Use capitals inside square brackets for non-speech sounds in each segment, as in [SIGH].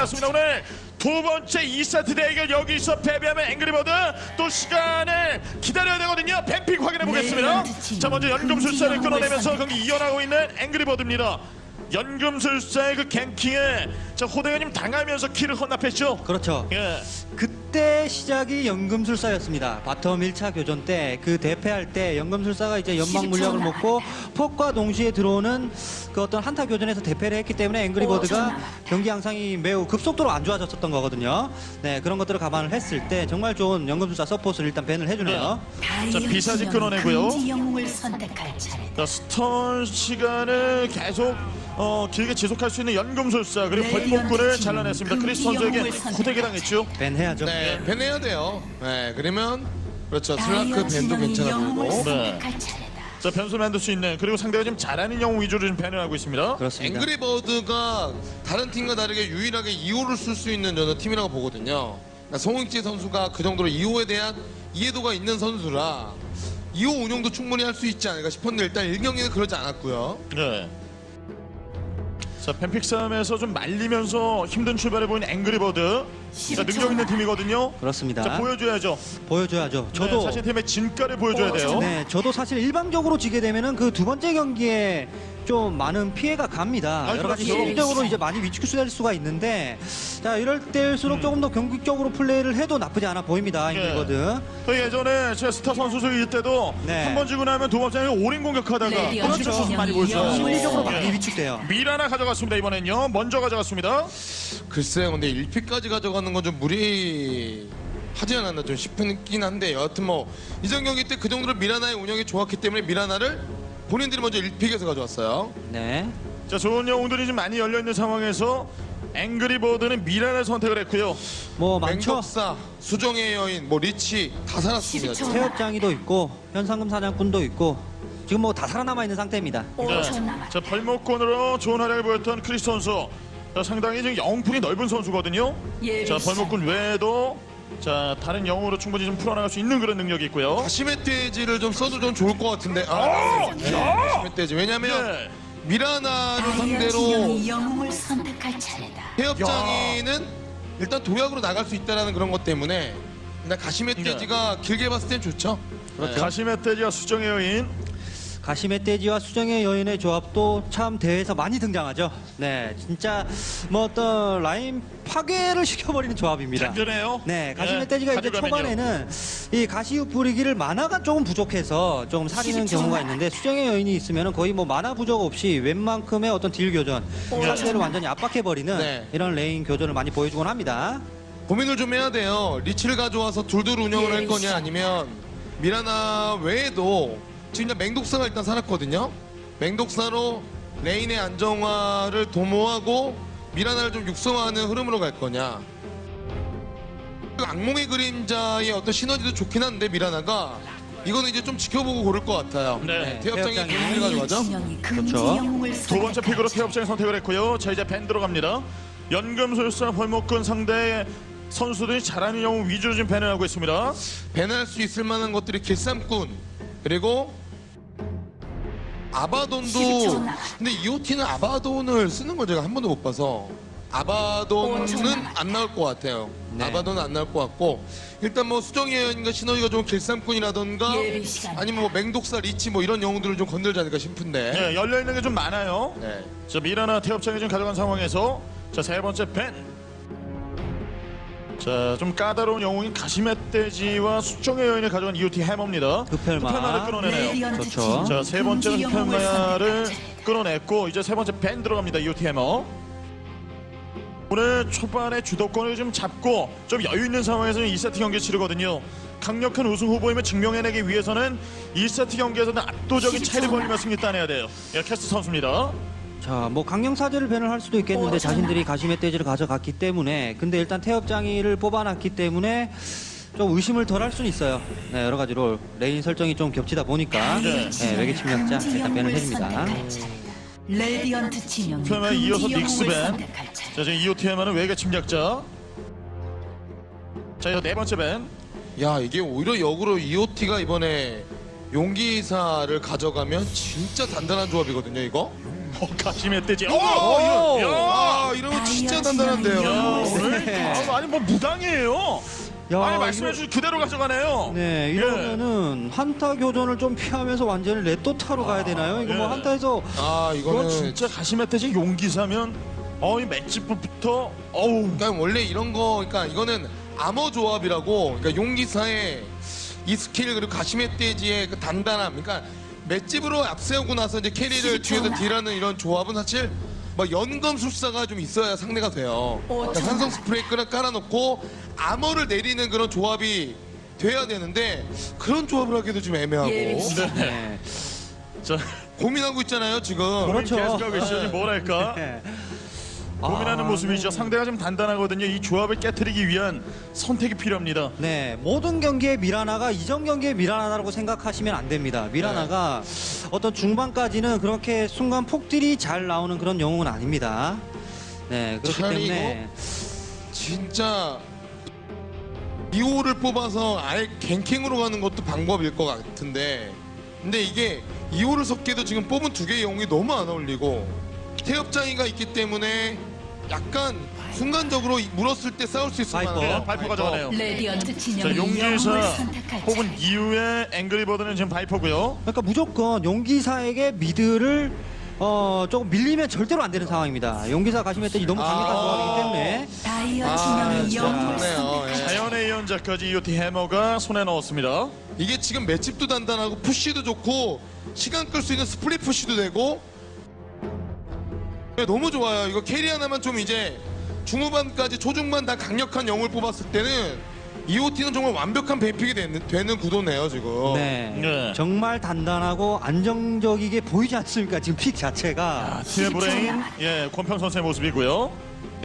났습니다. 오늘 두 번째 2세트 대결 여기서 패배하면 앵그리버드 또 시간을 기다려야 되거든요. ban pick 확인해 보겠습니다. 자 먼저 연금술사를 끊어내면서 경기 이어나고 있는 앵그리버드입니다. 연금술사의 그 ganking에 자 호대현님 당하면서 kill을 헌납했죠. 그렇죠. 예. 그 때 시작이 연금술사였습니다. 바텀 1차 교전 때 그 대패할 때 연금술사가 이제 연막 물약을 먹고 폭과 동시에 들어오는 그 어떤 한타 교전에서 대패를 했기 때문에 앵그리버드가 경기 양상이 매우 급속도로 안 좋아졌었던 거거든요. 네 그런 것들을 감안을 했을 때 정말 좋은 연금술사 서포트를 일단 ban을 해주네요. 자, 비사지 끊어내고요. 자, stun 시간을 계속 어, 길게 지속할 수 있는 연금술사 그리고 네, 벌목군을 연투 잘라냈습니다. 팀. 크리스 선수에게 호되게 당했죠. ban 해야죠. 네, ban해야 돼요. 네, 그러면 그렇죠. 슬라크 다이어 ban도 괜찮아 보이고. 차례다. 자, 변수 만들 수 있는 그리고 상대가 좀 잘하는 영웅 위주로 좀 밴을 하고 있습니다. 그렇습니다. 앵그리버드가 다른 팀과 다르게 유일하게 2호를 쓸 수 있는 저는 팀이라고 보거든요. 그러니까 송익지 선수가 그 정도로 2호에 대한 이해도가 있는 선수라 2호 운영도 충분히 할 수 있지 않을까 싶었는데 일단 1경기는 그러지 않았고요. 네. 자, 펜픽 싸움에서 좀 말리면서 힘든 출발을 보인 앵그리버드. 자, 능력 있는 팀이거든요. 그렇습니다. 자, 보여줘야죠. 보여줘야죠. 저도 저도 자신 팀의 진가를 보여줘야 돼요. 네, 저도 사실 일방적으로 지게 되면은 그 두 번째 경기에 좀 많은 피해가 갑니다. 아, 여러 가지 그렇죠. 심리적으로 이제 많이 위축될 수가 있는데, 자 이럴 때일수록 조금 더 공격적으로 플레이를 해도 나쁘지 않아 보입니다. 음. 네. 잉글거든. 그 예전에 제 스타 선수들 때도 네. 한번 지고 나면 두 번째에 올인 공격하다가 레디언 그렇죠. 많이 보여줘요. 심리적으로 예. 많이 위축돼요. kill 하나 가져갔습니다 이번엔요. 먼저 가져갔습니다. 글쎄요, 근데 1피까지 가져가는 건 좀 무리. 하지 않았나 좀 싶긴 한데 여하튼 뭐 이전 경기 때 그 정도로 미라나의 운영이 좋았기 때문에 미라나를 본인들이 먼저 1픽에서 가져왔어요. 네. 자 좋은 영웅들이 좀 많이 열려 있는 상황에서 앵그리버드는 미란을 선택을 했고요. 뭐 많죠. 맹독사, 수정의 여인, 뭐 리치 다 살았습니다. 12초. 지금. 태엽장이도 있고 현상금 사냥꾼도 있고 지금 뭐 다 살아남아 있는 상태입니다. 5초 남았다. 자 벌목권으로 좋은 활약을 보였던 크리스 선수. 자, 상당히 지금 영풍이 넓은 선수거든요. 예비 자. 벌목권 외에도 자 다른 영웅으로 충분히 좀 풀어나갈 수 있는 그런 능력이 있고요. 가시멧 돼지를 좀 써도 좀 좋을 것 같은데. 아, 네, 가시멧 돼지. 왜냐면 네. 미라나를 다이어 상대로 영웅을 선택할 차례다. 해협장이는 일단 도약으로 나갈 수 있다라는 그런 것 때문에 일단 가시멧 네. 돼지가 길게 봤을 땐 좋죠. 그렇죠. 가시멧돼지와 수정의 여인. 가시멧 돼지와 수정의 여인의 조합도 참 대회에서 많이 등장하죠. 네, 진짜 뭐 어떤 라인 파괴를 [LAUGHS] 시켜버리는 조합입니다. 든든해요. 네, 가시멧 네, 돼지가 이제. 초반에는 이 가시 뿌리기를 mana가 조금 부족해서 조금 사리는 12초 경우가. 있는데 수정의 여인이 있으면 거의 뭐 mana 부족 없이 웬만큼의 어떤 deal 교전 상대를 완전히 압박해버리는 네. 이런 lane 교전을 많이 보여주곤 합니다. 고민을 좀 해야 돼요. 리치를 가져와서 둘둘 운영을 할 거냐 아니면 미라나 외에도 지금 맹독사가 일단 살았거든요. 맹독사로 lane의 안정화를 도모하고 미라나를 좀 육성하는 흐름으로 갈 거냐. 그 악몽의 그림자의 어떤 시너지도 좋긴 한데 미라나가 이거는 이제 좀 지켜보고 고를 것 같아요. 네. 태엽장이 태엽장이 개인을 가져가죠. 그렇죠. 두 번째 pick으로. 태엽장이 선택을 했고요. 자 이제 ban 들어갑니다. 연금술사 벌목근 상대 선수들이 잘하는 영웅 위주로 지금 밴을 하고 있습니다. 배날 수 있을 만한 것들이 길쌈꾼 그리고 아바돈도 12초 남았다. 근데 EOT는 아바돈을 쓰는 걸 제가 한 번도 못 봐서 아바돈은 5초 남았다. 안 나올 것 같아요. 네. 아바돈은 안 나올 것 같고 일단 뭐 수정의 여인과 시너지가 좋은 길쌈꾼이라던가 시간. 아니면 뭐 맹독사 리치 뭐 이런 영웅들을 좀 건들지 않을까 싶은데 네, 열려 있는 게 좀 많아요. 네. 자 미라나 태엽장에 지금 가져간 상황에서 자 세 번째 ban. 자 좀 까다로운 영웅인 가시멧돼지와 수정의 여인을 가져간 EOT 해머입니다. 흡혈마. 흡혈마를 끌어내네요. 레디언트 좋죠. 진영 자 세 번째 흡혈마를. 끌어냈고 이제 세 번째 ban 들어갑니다. EOT 해머. 오늘 초반에 주도권을 좀 잡고 좀 여유 있는 상황에서 2세트 경기 치르거든요. 강력한 우승 후보임을 증명해내기 위해서는 1세트 경기에서는 압도적인 차이를 벌리며 승리 따내야 돼요. 예, 캐스트 선수입니다. 자, 뭐 강령사제를 ban을 할 수도 있겠는데 오, 자신들이 가시멧 돼지를 가져갔기 때문에 근데 일단 태엽장이를 뽑아놨기 때문에 좀 의심을 덜 할 수는 있어요. 네, 여러 가지로 lane 설정이 좀 겹치다 보니까 네. 네, 외계 침략자 일단 ban을 영웅을 해줍니다. 레디언트 진영 그러면 이어서 닉스 ban. 선택할 차례다. 자, 지금 EOTM은 외계 침략자. 자, 이어 네 번째 ban. 야 이게 오히려 역으로 EOT가 이번에 용기사를 가져가면 진짜 단단한 조합이거든요 이거 어, 가시면 뜨지. 어, 오! 이거, 야, 아, 이러면 진짜 단단한데요. 야, 오늘 네. 아, 아니 뭐 무당이에요. 야, 아니 말씀해 이거- 주신 그대로 가져가네요. 네, 예. 이러면은 한타 교전을 좀 피하면서 완전히 레토타로 가야 되나요? 이거 뭐 예. 한타에서 아, 이거 이거는 진짜 가시멧돼지 용기사면 어이 맷집부터 어우 그러니까 원래 이런 거 그러니까 이거는 암호 조합이라고 그러니까 용기사의 이 스킬 그리고 가시멧돼지의 그 단단함 그러니까 맷집으로 앞세우고 나서 이제 carry를 뒤에서 deal하는 이런 조합은 사실 뭐 연금술사가 좀 있어야 상대가 돼요 그러니까 산성 스프레이를 깔아놓고 armor를 내리는 그런 조합이 돼야 되는데 그런 조합을 하기도 좀 애매하고 예비시. 네. 자 고민하고 있잖아요 지금 그렇죠. 계속하고 지금 뭐랄까 네. 고민하는 아, 모습이죠. 상대가 좀 단단하거든요. 이 조합을 깨뜨리기 위한 선택이 필요합니다. 네, 모든 경기에 미라나가 이전 경기에 미라나라고 생각하시면 안 됩니다. 미라나가 어떤 중반까지는 그렇게 순간 폭들이 잘 나오는 그런 영웅은 아닙니다. 네, 그렇기 차라리 때문에 진짜 이호를 뽑아서 아예 갱킹으로 가는 것도 방법일 것 같은데 근데 이게 이호를 섞기도 지금 뽑은 두 개의 영웅이 너무 안 어울리고 태엽장이가 있기 때문에 약간 순간적으로 물었을 때 싸울 수 있을 바이퍼. 만한 네, 바이퍼 가져가네요 레디언트 영웅을 용기사 혹은. 이후에 앵그리버드는 지금 바이퍼고요 그러니까 무조건 용기사에게 mid를 어, 조금 밀리면 절대로 안 되는 상황입니다. 용기사 가시멧이 너무 강력한 아. 조합이기 때문에 다이어 아, 진영이 영웅을. 선택할 예. 자연의 예언자까지 이오티 해머가 손에 넣었습니다 이게 지금 맷집도 단단하고 push도 좋고 시간 끌 수 있는 split push도 되고 네, 너무 좋아요 이거 carry 하나만 좀 이제 중후반까지 초중반 다 강력한 영웅을 뽑았을 때는 EOT는 정말 완벽한 배픽이 되는, 되는 구도네요 지금 네. 네. 정말 단단하고 안정적이게 보이지 않습니까? 지금 pick 자체가. 팀의 브레인 예 권평 선수의 모습이고요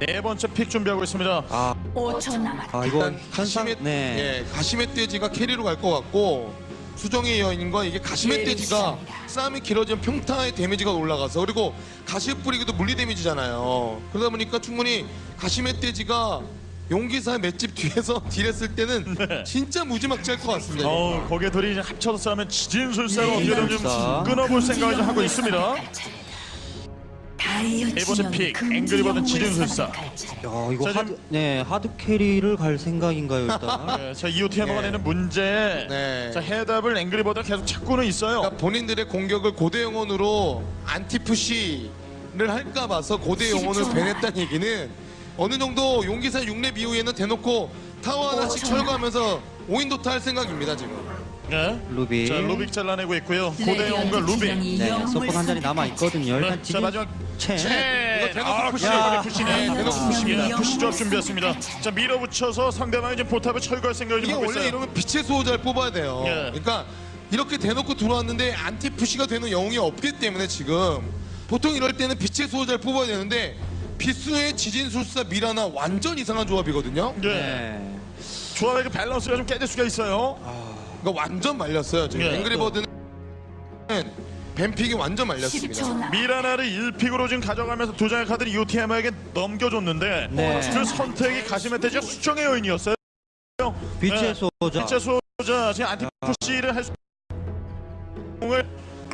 네 번째 pick 준비하고 있습니다 아, 5초 남았다. 아 이거 일단 현상 가시멧, 네. 예, 가시멧돼지가 carry로 갈 것 같고 수정의 여인과 이게 가시멧돼지가 싸움이 길어지면 평타의 데미지가 올라가서 그리고 가시 뿌리기도 물리 데미지잖아요. 그러다 보니까 충분히 가시멧돼지가 용기사 맷집 뒤에서 [LAUGHS] deal했을 때는 [LAUGHS] 진짜 무지막지할 것 같습니다. 어우 거기에 둘이 이제 합쳐서 싸우면 지진술사로 네, 어떻게든 좀. 끊어볼 생각을 좀 하고 있습니다 진영이 pick, 앵그리버드. 선택할 차례다. 야, 이거 자, 하드, 네, 하드 캐리를 갈 생각인가요, 일단? [LAUGHS] 네, 자 이오티 해머가 네. 내는 문제 네. 자 해답을 앵그리버드가 계속 찾고는 있어요 그러니까 본인들의 공격을 고대 영혼으로 안티푸시를 할까 봐서 고대 영혼을 10초 배냈다는 얘기는 어느 정도 용기사 6렙 이후에는 대놓고 타워 하나씩 오, 철거하면서 오인도타 할 생각입니다 지금. 네. 루비. 자 루빅 잘라내고 있고요 고대 영웅과 레디언트 루빅 네, 서폿 한 자리 남아 있거든요. 네, 일단 자 지진 마지막 채. 네. 이거 대놓고 아, push. push네. 아, 대놓고 push입니다. push 조합 준비했습니다. 자 밀어붙여서 상대방이 지금 포탑을 철거할 생각을 이게 좀 하고 원래 있어요. 이러면 빛의 수호자를 뽑아야 돼요. 예. 그러니까 이렇게 대놓고 들어왔는데 anti push가 되는 영웅이 없기 때문에 지금 보통 이럴 때는 빛의 수호자를 뽑아야 되는데 빛의 지진술사 미라나 완전 이상한 조합이거든요. 네. 네. 조합의 그 밸런스가 좀 깨질 수가 있어요. 그러니까 완전 말렸어요. 지금 예. 앵그리버드는 뱀픽이 완전 말렸습니다. 10초 남았다. 미라나를 1픽으로 지금 가져가면서 두 장의 카드를 UTM에게 넘겨줬는데 네. 그 선택이 가시멧돼지가 수정의 여인이었어요. 빛의 네. 소자. 빛의 소자 지금 안티푸시를 할 수. 을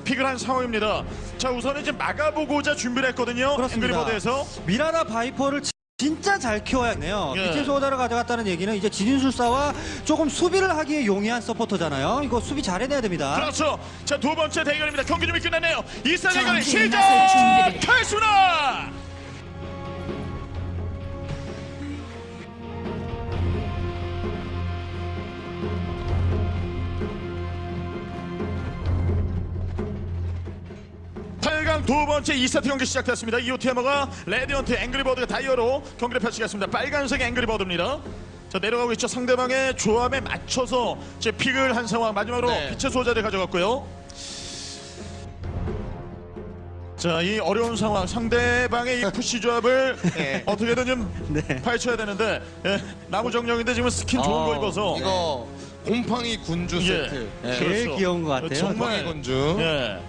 픽을 한 상황입니다. 자 우선은 지금 막아보고자 준비를 했거든요. 그렇습니다. 앵그리버드에서 미라나 바이퍼를 지- 진짜 잘 키워야네요. 예. 빛의 소자를 가져갔다는 얘기는 이제 진인술사와 조금 수비를 하기에 용이한 서포터잖아요. 이거 수비 잘해내야 됩니다. 그렇죠. 자 두 번째 대결입니다. 경기 준비 끝났네요. 이사 대결의 시작! 탈수나! 8강 두 번째 2세트 경기 시작됐습니다. 이오티 해머가 레디언트 앵그리버드가 다이어로 경기를 펼치겠습니다. 빨간색 앵그리버드입니다. 자 내려가고 있죠. 상대방의 조합에 맞춰서 제 pick을 한 상황 마지막으로 네. 빛의 수호자를 가져갔고요. 자 이 어려운 상황 상대방의 이 push 조합을 [LAUGHS] 네. 어떻게든 좀 네. 파헤쳐야 되는데 예, 나무 정령인데 지금 스킨 좋은 어, 거 입어서 이거 예. 곰팡이 군주 예. 세트. 네. 제일 그렇죠. 귀여운 것 같아요. 정말 군주. 예.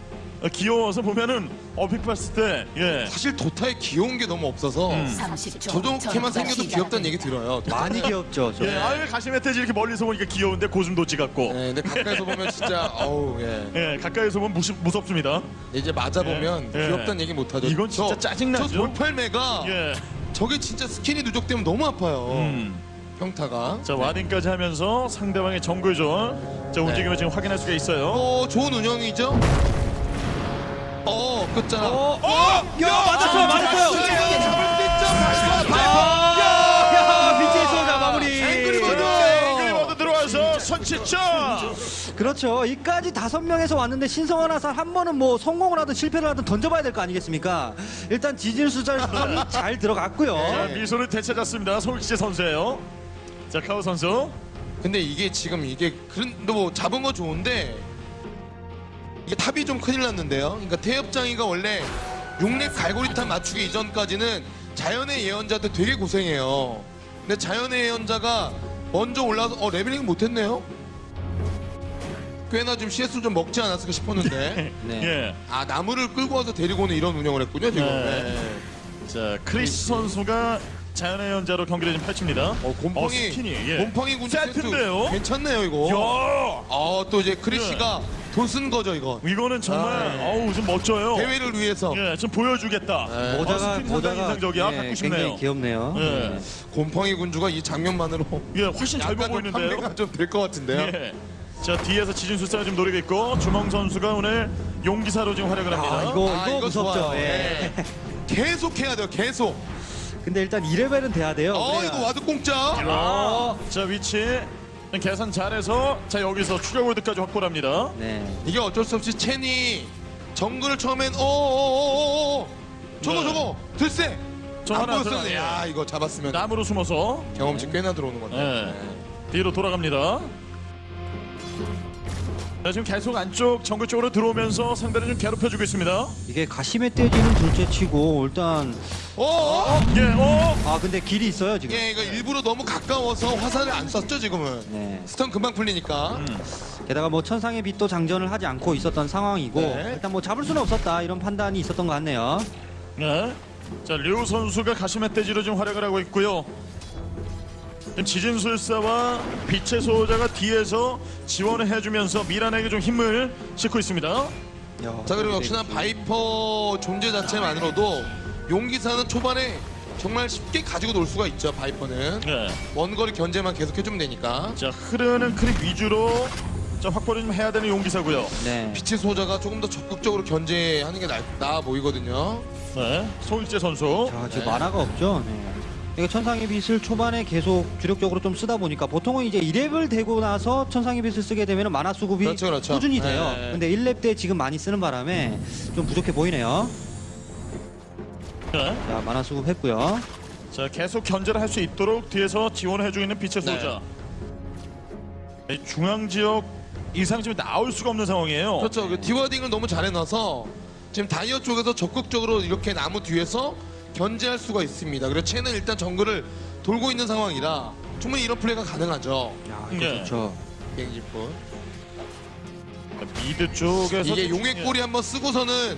어, 귀여워서 보면은 어, pick 봤을 때 예. 사실 도타에 귀여운 게 너무 없어서 30초. 저렇게만 생겨도 귀엽다는 얘기 들어요. 많이 귀엽죠. [LAUGHS] 저. 예, 아유 가시 멧돼지 이렇게 멀리서 보니까 귀여운데 고슴도치 같고. 네, 근데 가까이서 보면 진짜 어우 예. 예, 가까이서 보면 무시, 무섭습니다. 이제 맞아 보면 예. 귀엽다는 얘기 못 하죠. 이건 진짜 짜증나죠? 저 돌팔매가 예. 저게 진짜 스킨이 누적되면 너무 아파요. 음. 평타가. 자 와딩까지 하면서 상대방의 정글존 자 움직임을 지금 확인할 수가 있어요. 어, 좋은 운영이죠. 어, 끝자락. 어, 야, 맞았어요, 맞았어요. 선취점. 그렇죠. 이까지 다섯 명에서 왔는데 신성원 하산 한 번은 뭐 성공을 하든 실패를 하든 던져봐야 될 거 아니겠습니까? 일단 지질 수절이 [LAUGHS] 잘 들어갔고요. 자 미소를 되찾았습니다. 송기재 선수예요. 자 카우 선수. 근데 이게 지금 이게 그런 뭐 잡은 거 좋은데 이게 top이 좀 큰일 났는데요. 그러니까 태엽장이가 원래 6렙 갈고리탄 맞추기 이전까지는 자연의 예언자한테 되게 고생해요. 근데 자연의 예언자가 먼저 올라서 어 leveling 못했네요. 꽤나 좀 CS 좀 먹지 않았을까 싶었는데 [LAUGHS] 네. 예. 아 나무를 끌고 와서 데리고 오는 이런 운영을 했군요 지금. 네. 네. 자 크리스 선수가 자연의 예언자로 경기를 좀 펼칩니다. 어 곰팡이 어, 스킨이 예. 곰팡이 세트인데요? 괜찮네요 이거. 야 아또 이제 크리시가 돈 쓴 거죠 이거. 이거는 정말 아, 네. 어우 좀 멋져요. 대회를 위해서 예, 좀 보여주겠다. 네. 어, 모자가 상당히 모자가 인상적이야. 예, 갖고 싶네요. 굉장히 귀엽네요. 예. 네. 곰팡이 군주가 이 장면만으로 예, 훨씬 잘 약간 좀 보이는데요. 판매가 좀 될 것 같은데요. 예. 자 뒤에서 지진술사가 지금 노리고 있고 주몽 선수가 오늘 용기사로 지금 활약을 합니다. 아, 이거 아, 이거 이거 무섭죠. 좋아요. 예. 네. 계속 해야 돼요. 계속. 근데 일단 2레벨은 돼야 돼요. 어 그래야- 이거 ward 공짜. 아, 자 위치 계산 잘해서 자 여기서 추가 골드까지 확보를 합니다. 네. 이게 어쩔 수 없이 첸이 정글을 처음엔 어어어어어 저거 네. 저거 들쎄. 저 안 하나 보였었는데 들어가네. 야 이거 잡았으면 나무로 숨어서 경험치 꽤나 들어오는 건데. 네. 네. 뒤로 돌아갑니다. 자, 지금 계속 안쪽 정글 쪽으로 들어오면서 상대를 좀 괴롭혀주고 있습니다. 이게 가시멧돼지는 둘째치고 일단 어 어 예, 어, 아 근데 길이 있어요 지금. 예 이거 일부러 너무 가까워서 화살을 안 쐈죠 지금은. 네. 스턴 금방 풀리니까. 음. 게다가 뭐 천상의 빛도 장전을 하지 않고 있었던 상황이고 네. 일단 뭐 잡을 수는 없었다 이런 판단이 있었던 것 같네요. 네. 자, 류 선수가 가시멧돼지로 지금 활약을 하고 있고요. 지진술사와 빛의 수호자가 뒤에서 지원을 해주면서 미라나에게 좀 힘을 싣고 있습니다. 야, 자 그리고 역시나 바이퍼 존재 자체만으로도 용기사는 초반에 정말 쉽게 가지고 놀 수가 있죠 바이퍼는 네. 원거리 견제만 계속 해주면 되니까 자, 흐르는 creep 위주로 자, 확보를 좀 해야 되는 용기사고요. 네. 빛의 수호자가 조금 더 적극적으로 견제하는 게 나, 나아 보이거든요 네. 송일재 선수. 자 지금 네. mana가 없죠. 네. 이게 천상의 빛을 초반에 계속 주력적으로 좀 쓰다 보니까 보통은 이제 2렙을 되고 나서 천상의 빛을 쓰게 되면 mana 수급이 그렇죠, 그렇죠. 꾸준히 돼요. 네. 근데 1렙 때 지금 많이 쓰는 바람에 좀 부족해 보이네요. 네. 자 mana 수급 했고요. 자, 계속 견제를 할 수 있도록 뒤에서 지원을 해주고 있는 빛의 네. 수호자. 이 중앙 지역 이상 지금 나올 수가 없는 상황이에요. 그렇죠 그 dewarding을 너무 잘 해놔서 지금 다이어 쪽에서 적극적으로 이렇게 나무 뒤에서 견제할 수가 있습니다 그리고 쟤는 일단 정글을 돌고 있는 상황이라 충분히 이런 플레이가 가능하죠 야 이거 네. 좋죠. 비행기뿐 mid 쪽에서 이게 좀- 용의 꼬리 한번 쓰고서는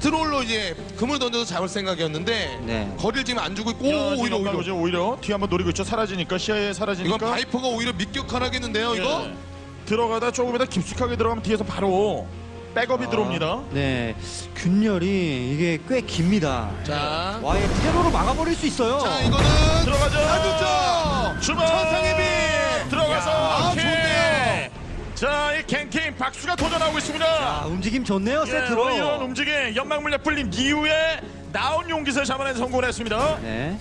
트롤로 이제 금을 던져서 잡을 생각이었는데 네. 거리를 지금 안 주고 있고 야, 오, 오히려 오히려 오히려 오히려 뒤 한번 노리고 있죠. 사라지니까 시야에 사라지니까. 이건 바이퍼가 오히려 밑격하라겠는데요 이거 예. 들어가다 조금이다 깊숙하게 들어가면 뒤에서 바로 백업이 아. 들어옵니다. 네. 균열이 이게 꽤 깁니다. 자, 와예 테러로 막아버릴 수 있어요. 자 이거는 들어가죠. 안 좋죠 주먹 천상의 빛 들어가서 아, 킥! 좋네요. 자, 이 갱킹 박수가 도전하고 있습니다. 아, 움직임 좋네요 예, 세트로. 뭐 이런 움직임 연막 물약 풀림 이후에 나온 용기를 잡아내는 성공을 했습니다. 네.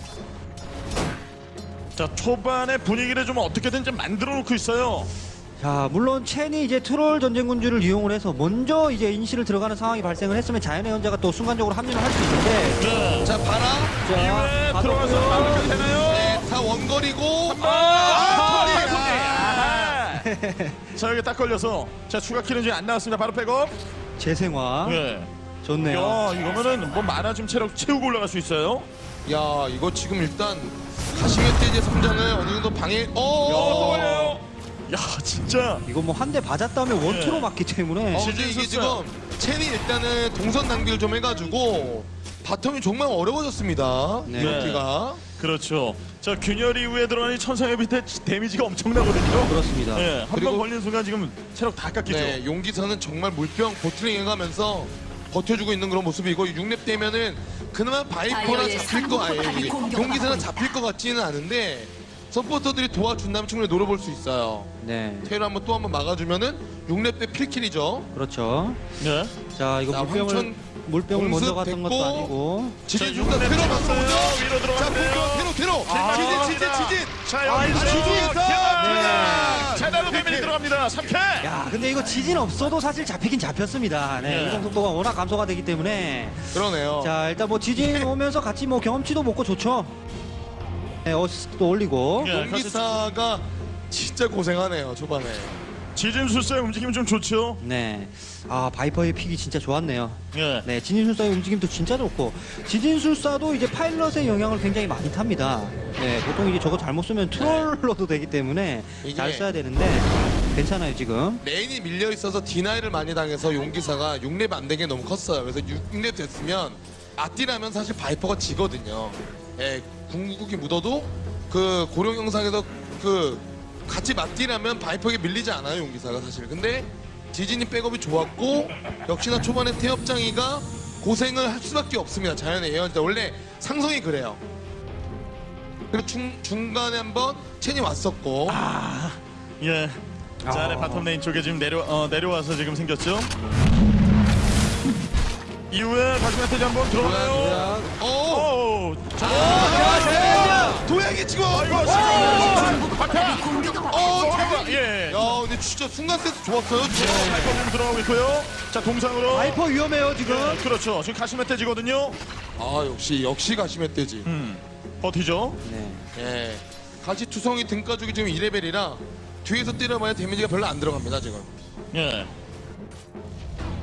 자, 초반에 분위기를 좀 어떻게든 좀 만들어 놓고 있어요. 자, 물론 첸이 이제 트롤 전쟁군주를 이용을 해서 먼저 이제 인시를 들어가는 상황이 발생을 했으면 자연의 연자가 또 순간적으로 합류를 할 수 있는데. 네. 자 봐라 이후에 자, 들어가서. 막을 되나요? 네, 다 원거리고 아, 아, 손이, 아, 아. 자, 여기 딱 걸려서 자, 추가 kill은 지금 안 나왔습니다. 바로 백업. 재생화. 네. 좋네요. 야, 이거면은 뭐 mana 좀 체력 채우고 올라갈 수 있어요. 야 이거 지금 일단 가시멧돼지의 성장을 어느 정도 방해 어, 또어 걸려요. 야, 진짜. 이거 뭐 한 대 맞았다면 one two로 네. 맞기 때문에. 어, 근데 이게 지금 첸이 일단은 동선 낭비를 좀 해가지고 bottom이 정말 어려워졌습니다. 네. 이렇게가 그렇죠. 자 균열 이후에 들어가니 천상의 빛에 데미지가 엄청나거든요. 그렇습니다. 예, 한번 그리고- 걸린 순간 지금 체력 다 깎이죠. 네, 용기사는 정말 물병 보트링 해가면서 버텨주고 있는 그런 모습이고 6렙 되면은 그나마 바이퍼나 다이어의 잡힐 거 아니에요. 용기사는 잡힐 것 같지는 않은데 서포터들이 도와준다면 충분히 노려볼 수 있어요. 네. 테일 한번 또 한번 막아주면은 6렙 때 필킬이죠. 그렇죠. 네. 자, 이거 자, 물병을 황천 물병을 먼저 갔던 것도 됐고. 아니고. 지진 자, 중간 육렙 테러. 막아오죠. 위로 자, 들어갔네요. 공격 테러 테러. 아, 지진 지진. 지진. 자 아, 여기서 지진에서 네. 제대로 데미지 들어갑니다. 3kill. 야, 근데 이거 지진 없어도 사실 잡히긴 잡혔습니다. 네. 네. 이동 속도가 워낙 감소가 되기 때문에. 그러네요. 자, 일단 뭐 지진 오면서 같이 뭐 경험치도 먹고 좋죠. 네, 어시스트도 올리고. 예, 용기사가 진짜 고생하네요 초반에. 지진술사의 움직임 좀 좋죠. 네. 아, 바이퍼의 pick이 진짜 좋았네요. 예. 네, 지진술사의 움직임도 진짜 좋고 지진술사도 이제 파일럿의 영향을 굉장히 많이 탑니다. 네, 보통 이제 저거 잘못 쓰면 troller도 되기 때문에 잘 써야 되는데 괜찮아요 지금. lane이 밀려 있어서 deny를 많이 당해서 용기사가 6렙 안 되게 너무 컸어요. 그래서 6렙 됐으면 맞딜하면 사실 바이퍼가 지거든요. 예, 궁극이 묻어도 그 고룡 형상에서 그 같이 맞딜하면 바이퍼에게 밀리지 않아요 용기사가 사실. 근데 지진이 백업이 좋았고 역시나 초반에 태엽장이가 고생을 할 수밖에 없습니다. 자연의 예언자 원래 상성이 그래요. 그리고 중, 중간에 한번 첸이 왔었고 예. 자, 아. 아래 bottom lane 쪽에 지금 내려 어, 내려와서 지금 생겼죠. 이후에 다시 메시지 한번 들어오나요? 오! 오, 자, 야, 도약이 지금. 이거 지금 상부포탑이 공격을 받고 어, 잠깐만, 예. 야, 근데 진짜 순간 센스 좋았어요. 예, 진짜. 발걸음 들어가고 있고요. 자, 동상으로. 바이퍼 위험해요 지금. 예, 그렇죠. 지금 가시멧돼지거든요. 아, 역시 역시 가시멧돼지. 음, 버티죠. 네. 예. 가시 투성이 등가죽이 지금 2레벨이라 뒤에서 때려봐야 데미지가 별로 안 들어갑니다 지금. 예.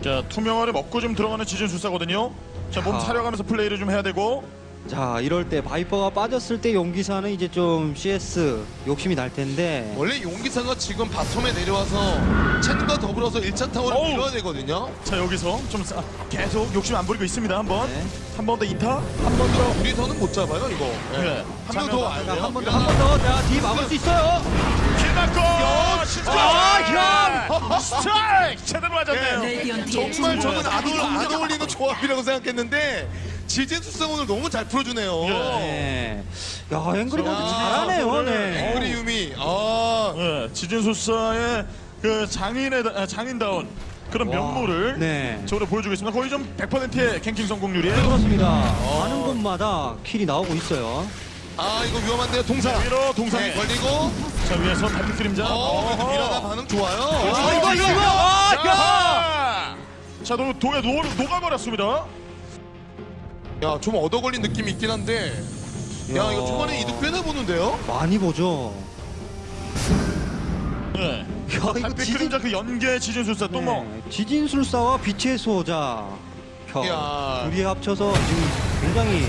자, 투명화를 먹고 좀 들어가는 지진 술사거든요. 자, 몸 아. 사려가면서 플레이를 좀 해야 되고. 자 이럴 때 바이퍼가 빠졌을 때 용기사는 이제 좀 CS 욕심이 날 텐데. 원래 용기사가 지금 bottom에 내려와서 첸과 더불어서 1차 타워를 어우. 밀어야 되거든요. 자, 여기서 좀 싸- 계속 욕심 안 부리고 있습니다. 한번. 네. 한 번더 이타. 한 번 더 우리서는 못 잡아요 이거. 예. 예. 한명 더 와야 돼요. 한 번 더, 한 번 더. 자, 뒤 막을 수 있어요. 길 맞고. 아, 스트라이크 제대로 맞았네요. 레디언트의 정말 저는 안, 어울, 안 어울리는 조합이라고 생각했는데 지진술사 오늘 너무 잘 풀어주네요. 예. 네. 야, 앵그리버드 야, 잘하네요. 네. 앵그리 유미. 아, 예, 지진술사의 그 장인의 아, 장인다운 그런 와, 면모를 네. 저로 보여주고 있습니다. 거의 좀 100%의 갱킹 성공률이에요. 그렇습니다. 가는 곳마다 킬이 나오고 있어요. 아 이거 위험한데요 동사. 위로 동상에 네, 걸리고. 자 위에서 달빛 그림자. 어, 어허. 미라나 반응 좋아요. 아, 이거, 이거, 이거! 아, 야! 자, 자, 도, 도에 녹, 녹아버렸습니다. 야, 좀 얻어 걸린 느낌이 있긴 한데. 야, 야. 이거 초반에 이득 꽤나 보는데요? 많이 보죠. 네. 야, 이거 달빛 지진, 그림자 그 연계 지진술사 또 뭐. 네, 지진술사와 빛의 수호자. 야, 야. 둘이 합쳐서 지금 굉장히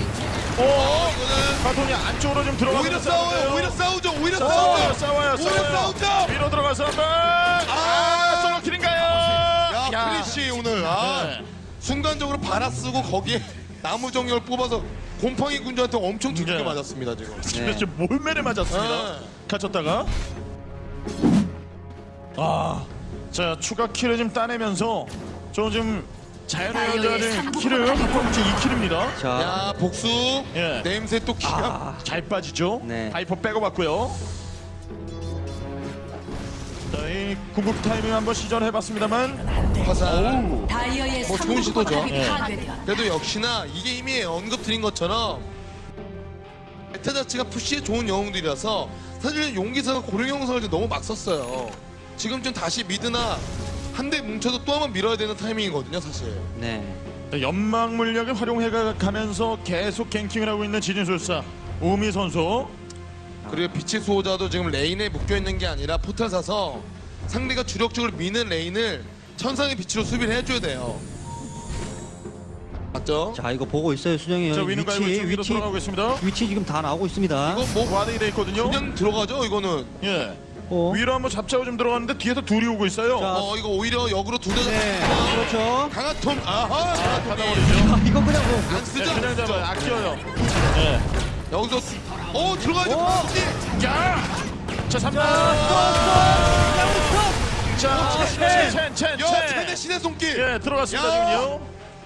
오, 어, 이거는 바톤이 안쪽으로 좀 들어가고 오히려 싸워요. 오히려 싸우죠. 오히려 싸워요, 싸우죠. 싸워요, 오히려 싸워요. 싸우죠. 위로 들어가서 한 번. 아, 솔로 킬인가요? 야, 크리쉬 오늘 아, 네. 순간적으로 바라 쓰고 거기에 나무 정렬 뽑아서 곰팡이 군주한테 엄청 두껍게 네. 맞았습니다 지금. [LAUGHS] 집에 좀 몰매를 맞았습니다. 네. 갇혔다가. 아, 자 추가 킬을 좀 따내면서 저좀 자연의 여자를 킬을 한번치 2킬입니다. 자, 야, 복수. 예. 냄새 또 기가. 아, 잘 빠지죠. 네. 하이퍼 빼고 봤고요. 자, 이 궁극 타이밍 한번 시전해봤습니다만 화살. 다이어의 뭐 좋은 시도죠. 예. 그래도 역시나 이게 이미 언급드린 것처럼 베타 자체가 푸시에 좋은 영웅들이라서 사실 용기사가 고령 영상을 좀 너무 막 썼어요. 지금 좀 다시 미드나 한 대 뭉쳐도 또 한 번 밀어야 되는 타이밍이거든요, 사실. 네. 연막 물약을 활용해 가면서 계속 갱킹을 하고 있는 지진술사 우미 선수. 그리고 빛의 수호자도 지금 lane에 묶여 있는 게 아니라 포탈 사서 상대가 주력적으로 미는 lane을 천상의 빛으로 수비를 해줘야 돼요. 맞죠? 자, 이거 보고 있어요, 수정이 자 형. 위치, 위치, 들어가고 있습니다. 위치 지금 다 나오고 있습니다. 이거 뭐 warding이 돼 있거든요. 그냥 들어가죠, 이거는. 예. 어. 위로 한번 잡자고 좀 들어갔는데 뒤에서 둘이 오고 있어요. 자, 어 이거 오히려 역으로 두 대. 네, 그렇죠. 강화톰 아하 강화톰이 받아버리죠. 아, 이거 그냥 뭐 안 쓰죠. 네, 그냥. 잡아요. 아껴요. 네. 여기서 어 들어가야죠. 오! 강화톰이. 야! 자, 3번. 자, 첸, 첸, 야 첸. 최대 신의 손길. 예, 들어갔습니다, 야!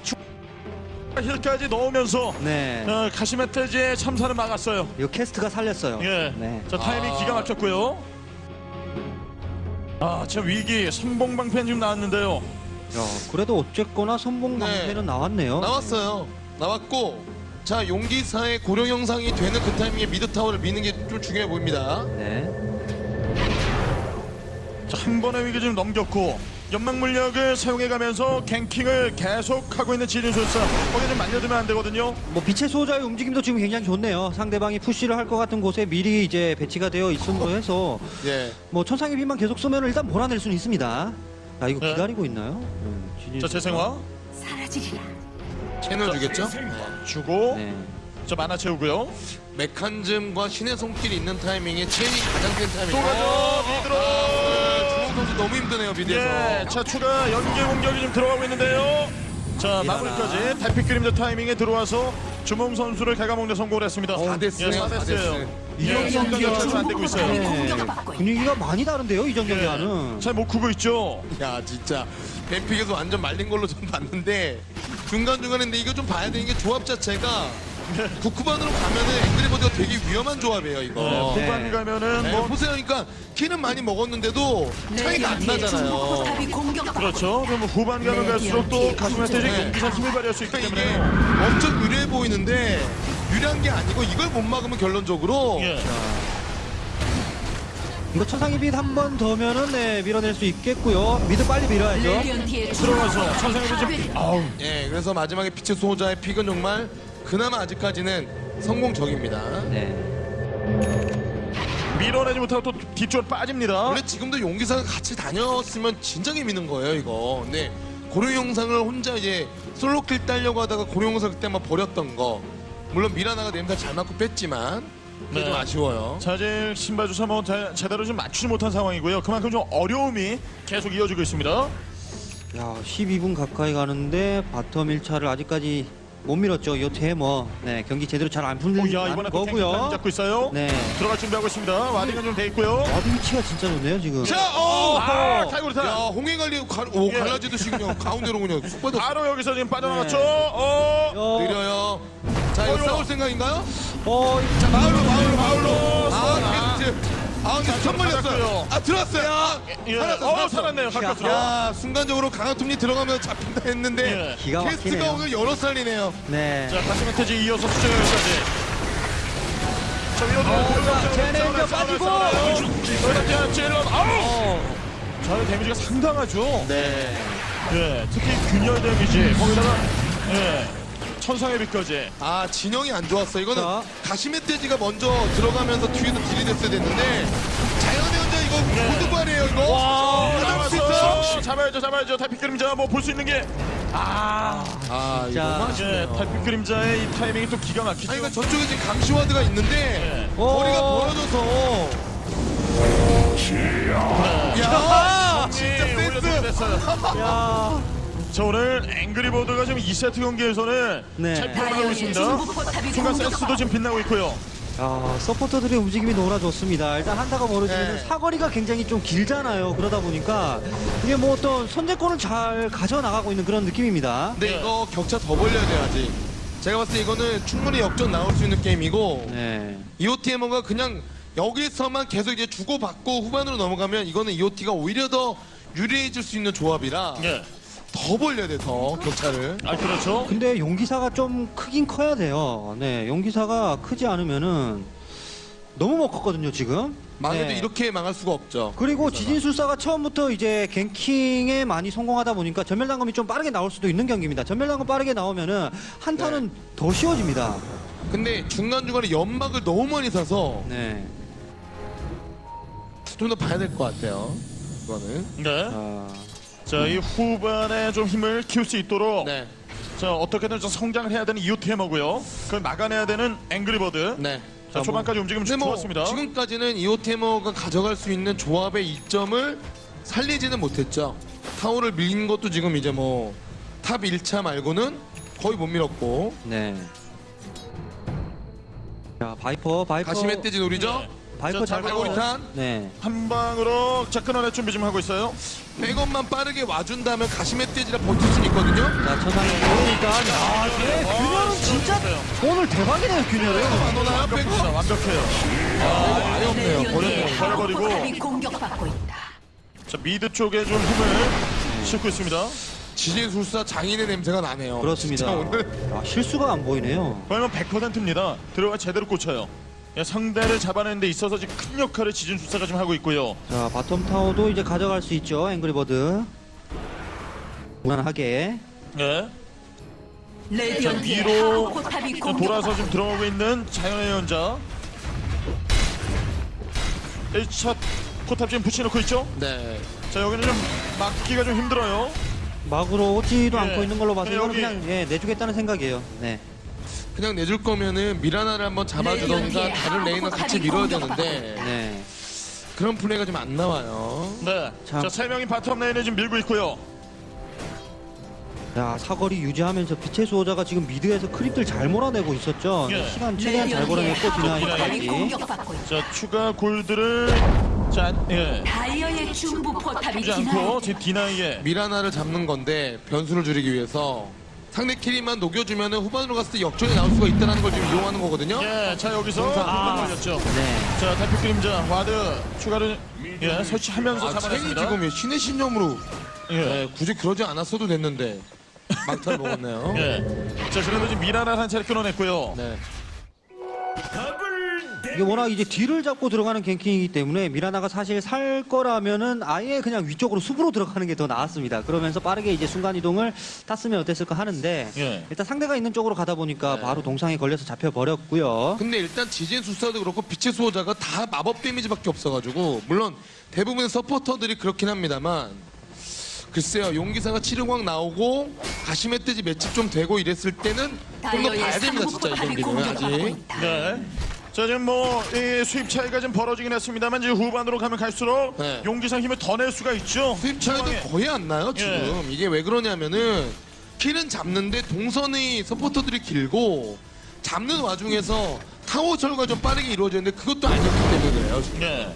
지금요. 힐까지 넣으면서 네. 어, 가시멧돼지의 참사를 막았어요. 이거 캐스트가 살렸어요. 예. 네. 자, 타이밍 아. 기가 막혔고요. 아, 저 위기 선봉방패는 지금 나왔는데요. 야, 그래도 어쨌거나 선봉 네. 방패는 나왔네요. 나왔어요. 나왔고 자 용기사의 고룡 형상이 되는 그 타이밍에 mid 타워를 미는 게 좀 중요해 보입니다. 네. 자, 한 번의 위기 좀 넘겼고 연막 물약을 사용해가면서 ganking을 계속하고 있는 지진술사 거기 좀 만져두면 안 되거든요. 뭐 빛의 수호자의 움직임도 지금 굉장히 좋네요. 상대방이 push를 할 것 같은 곳에 미리 이제 배치가 되어 있음으로 해서 예. 뭐 천상의 빛만 계속 쏘면 일단 몰아낼 수는 있습니다. 아 이거 네. 기다리고 있나요? 음, 지진 자, 재생화 사라지리라. 채널 주겠죠? 주고 네. 자 만화 채우고요. 메칸즘과 신의 손길이 있는 타이밍에 첸이 가장 센 타이밍. 또 가죠. mid로. 주홍 선수 너무 힘드네요 mid에서. 예, 자 추가 연계 공격이 좀 들어가고 있는데요. 자 마무리까지 달빛 그림자 타이밍에 들어와서 주몽 선수를 갉아먹는 데 성공을 했습니다. 다 어, 됐어요, 예, 다다 됐어요. 됐어요. 예, 성격이 아주 안 되고 있어요. 네. 분위기가 많이 다른데요 이전 예, 경기와는. 잘 못 크고 있죠. 야 진짜 뱀픽에서 완전 말린 걸로 좀 봤는데 중간 중간인데 이거 좀 봐야 되는 게 조합 자체가 구쿠반으로 가면은 앵그리버드가 되게 위험한 조합이에요 이거. 네, 네. 후반 가면은 네, 뭐 보세요, 그러니까 키는 많이 먹었는데도 차이가 안 나잖아요. 그렇죠. 그럼 뭐 후반 가면 갈수록 또 가슴한테 이제 네. 용기사 힘을 발휘할 수 있기 그러니까 때문에. 이게 엄청 유리해 보이는데 유리한 게 아니고 이걸 못 막으면 결론적으로 예. 이거 천상의 빛 한 번 더면은 네, 밀어낼 수 있겠고요. mid 빨리 밀어야죠. 들어가서 천상의 좀 아우 예, 그래서 마지막에 빛의 수호자의 pick은 정말 그나마 아직까지는 성공적입니다. 네. 밀어내지 못하고 또 뒤쪽으로 빠집니다. 원래 지금도 용기사가 같이 다녔으면 진작에 미는 거예요, 이거. 근데 고룡 형상을 혼자 이제 solo kill 따려고 하다가 고룡 형상 그때 만 버렸던 거. 물론 미라나가 냄새 잘 맞고 뺐지만 그게 네. 좀 아쉬워요. 자 이제 지진술사 뭐 제- 제대로 좀 맞추지 못한 상황이고요. 그만큼 좀 어려움이 계속 이어지고 있습니다. 야 12분 가까이 가는데 bottom 1차를 아직까지 못 밀었죠. 이 테머. 네 경기 제대로 잘 안 풀리는 거고요. 잡고 있어요. 네. 들어갈 준비하고 있습니다. warding은 좀 돼 있고요. ward 위치가 진짜 좋네요 지금. 자, 어! 아, 탈구르타. 야, 가, 오, 예. 갈라지듯이 그냥 가운데로 그냥 쑥 빠져 바로 여기서 지금 빠져나갔죠. 네. 어. 어, 느려요. 자, 이거. 싸울 생각인가요? 어, 자, 마을로, 마을로, 마을로. 아, 이게 이제- 아, 근데 선 받았고요. 걸렸어요. 아, 들어왔어요. 아, 예. 살았어, 어 살았어. 살았네요. 가깝죠. 야, 순간적으로 강화톱니 들어가면 잡힌다 했는데 예. 기가 캐스트가 막히네요. 오늘 여러 살이네요. 네. 자 가스메테지 이어서 수정 여기까지. 자 위로 자, 제네이저 빠지고. 그렇죠. 찔러. 아우. 어, 자 데미지가 상당하죠. 네. 예. 특히 균열 데미지 거기다가 예. 천상의 빛까지. 아, 진영이 안 좋았어. 이거는 자. 가시멧돼지가 먼저 들어가면서 뒤에서 딜이 됐어야 됐는데 자연의 혼자 이거 네. 고드발이에요, 이거. 와. 잡았어. 잡아야죠, 잡아야죠. 달빛 그림자 뭐 볼 수 있는 게. 아, 아, 자. 이거 아쉽네요. 달빛 그림자의 이 타이밍이 또 기가 막히죠. 아니, 그러니까 저쪽에 지금 감시와드가 있는데 예. 거리가 오. 벌어져서 야, 야, 진짜 센스. 됐어요. 야. 자 오늘 앵그리버드가 지금 2세트 경기에서는 네. 잘 풀어나가고 중국 있습니다. 순간 센스도 지금 빛나고 있고요. 야, 서포터들의 움직임이 너무나 좋습니다. 일단 한타가 멀어지면 네. 사거리가 굉장히 좀 길잖아요. 그러다 보니까 이게 뭐 어떤 선제권을 잘 가져나가고 있는 그런 느낌입니다. 근데 네. 이거 격차 더 벌려야 돼요, 아직. 제가 봤을 때 이거는 충분히 역전 나올 수 있는 게임이고 네. EOTMO가 그냥 여기서만 계속 이제 주고받고 후반으로 넘어가면 이거는 EOT가 오히려 더 유리해질 수 있는 조합이라 예. 더 벌려야 돼, 더 격차를. 아 그렇죠. 근데 용기사가 좀 크긴 커야 돼요. 네, 용기사가 크지 않으면은 너무 못 컸거든요, 지금. 망해도 네. 이렇게 망할 수가 없죠. 그리고 지진술사가 처음부터 이제 갱킹에 많이 성공하다 보니까 전멸당금이 좀 빠르게 나올 수도 있는 경기입니다. 전멸당금 빠르게 나오면은 한타는 더 쉬워집니다. 근데 중간중간에 연막을 너무 많이 사서 네. 좀 더 봐야 될 것 같아요. 이거는. 네. 아, 자 이 후반에 좀 힘을 키울 수 있도록 네. 자 어떻게든 좀 성장을 해야 되는 이오테머고요. 그걸 막아내야 되는 앵그리버드. 네. 자, 초반까지 움직임 근데 뭐 좋았습니다. 지금까지는 이오테머가 가져갈 수 있는 조합의 이점을 살리지는 못했죠. 타워를 밀린 것도 지금 이제 뭐 top 1차 말고는 거의 못 밀었고 네. 자 바이퍼 바이퍼 다시 멧돼지 노리죠. 네. 바이퍼 자, 잘. 발고리탄 네. 한 방으로 자 끊어낼 준비 좀 하고 있어요. 백업만 빠르게 와준다면 가시멧돼지라 버틸 수 있거든요. 자 천상에 그러니까 아, 네. 균열은 진짜 오늘 대박이네요 균열은. 안 오나요? 백업 완벽해요. 아예 없네요. 버렸네요. 버려버리고. 공격받고 있다. 자 mid 쪽에 좀 힘을 싣고 있습니다. 지진술사 장인의 냄새가 나네요. 그렇습니다. 진짜 오늘 아, 실수가 안 보이네요. 그러면 100%입니다. 들어가 제대로 꽂혀요. 예, 상대를 잡아내는 데 있어서 지금 큰 역할을 지진술사가 좀 하고 있고요. 자 bottom 타워도 이제 가져갈 수 있죠 앵그리버드. 무난하게. 예. 레디언트의 위로 돌아서 좀 들어오고 있는 자연의 예언자. 1차 포탑 지금 붙여놓고 있죠? 네. 자 여기는 좀 막기가 좀 힘들어요. 막으로 오지도 예. 않고 있는 걸로 봐서 네, 이거는 여기. 그냥 예, 내주겠다는 생각이에요. 네. 그냥 내줄 거면은 미라나를 한번 잡아주던가 다른 lane을 같이 밀어야 되는데 네. 그런 플레이가 좀 안 나와요. 네. 참. 자 세 명이 bottom 라인에 지금 밀고 있고요. 자 사거리 유지하면서 빛의 수호자가 지금 mid에서 creep들 잘 몰아내고 있었죠. 예. 시간 최대한 잘 포탑이 deny까지. 자 추가 골드를 자 예. 다이어의 중부 포탑이 주지 않고 deny에 미라나를 잡는 건데 변수를 줄이기 위해서 상대 carry만 녹여주면은 후반으로 갔을 때 역전이 나올 수가 있다는 걸 지금 이용하는 거거든요. 예, 자 여기서 아. 걸렸죠. 네. 자 달빛 그림자 ward 추가를 예 설치하면서 아, 첸이 잡아냈습니다. 지금 신의 신념으로 예. 네, 굳이 그러지 않았어도 됐는데 막타를 먹었네요. 예. 자 그래도 지금 미라나 한 차례 끊어냈고요. 네. 이게 워낙 이제 뒤를 잡고 들어가는 갱킹이기 때문에 미라나가 사실 살 거라면은 아예 그냥 위쪽으로 숲으로 들어가는 게 더 나았습니다. 그러면서 빠르게 이제 순간 이동을 탔으면 어땠을까 하는데 예. 일단 상대가 있는 쪽으로 가다 보니까 바로 동상에 걸려서 잡혀 버렸고요. 근데 일단 지진 수사도 그렇고 빛의 수호자가 다 마법 데미지밖에 없어가지고 물론 대부분의 서포터들이 그렇긴 합니다만 글쎄요 용기사가 치르광 나오고 가시멧 돼지 맷집 좀 되고 이랬을 때는 좀 더 봐야 됩니다 진짜 이 경기는 [LAUGHS] 아직. 네. 자 지금 뭐 이 수입 차이가 좀 벌어지긴 했습니다만 이제 후반으로 가면 갈수록 네. 용기사 힘을 더 낼 수가 있죠. 수입 차이도 상황에. 거의 안 나요 지금 예. 이게 왜 그러냐면은 kill은 잡는데 동선의 서포터들이 길고 잡는 와중에서 타워 철거가 좀 빠르게 이루어졌는데 그것도 아니었기 때문에 그래요 지금. 예.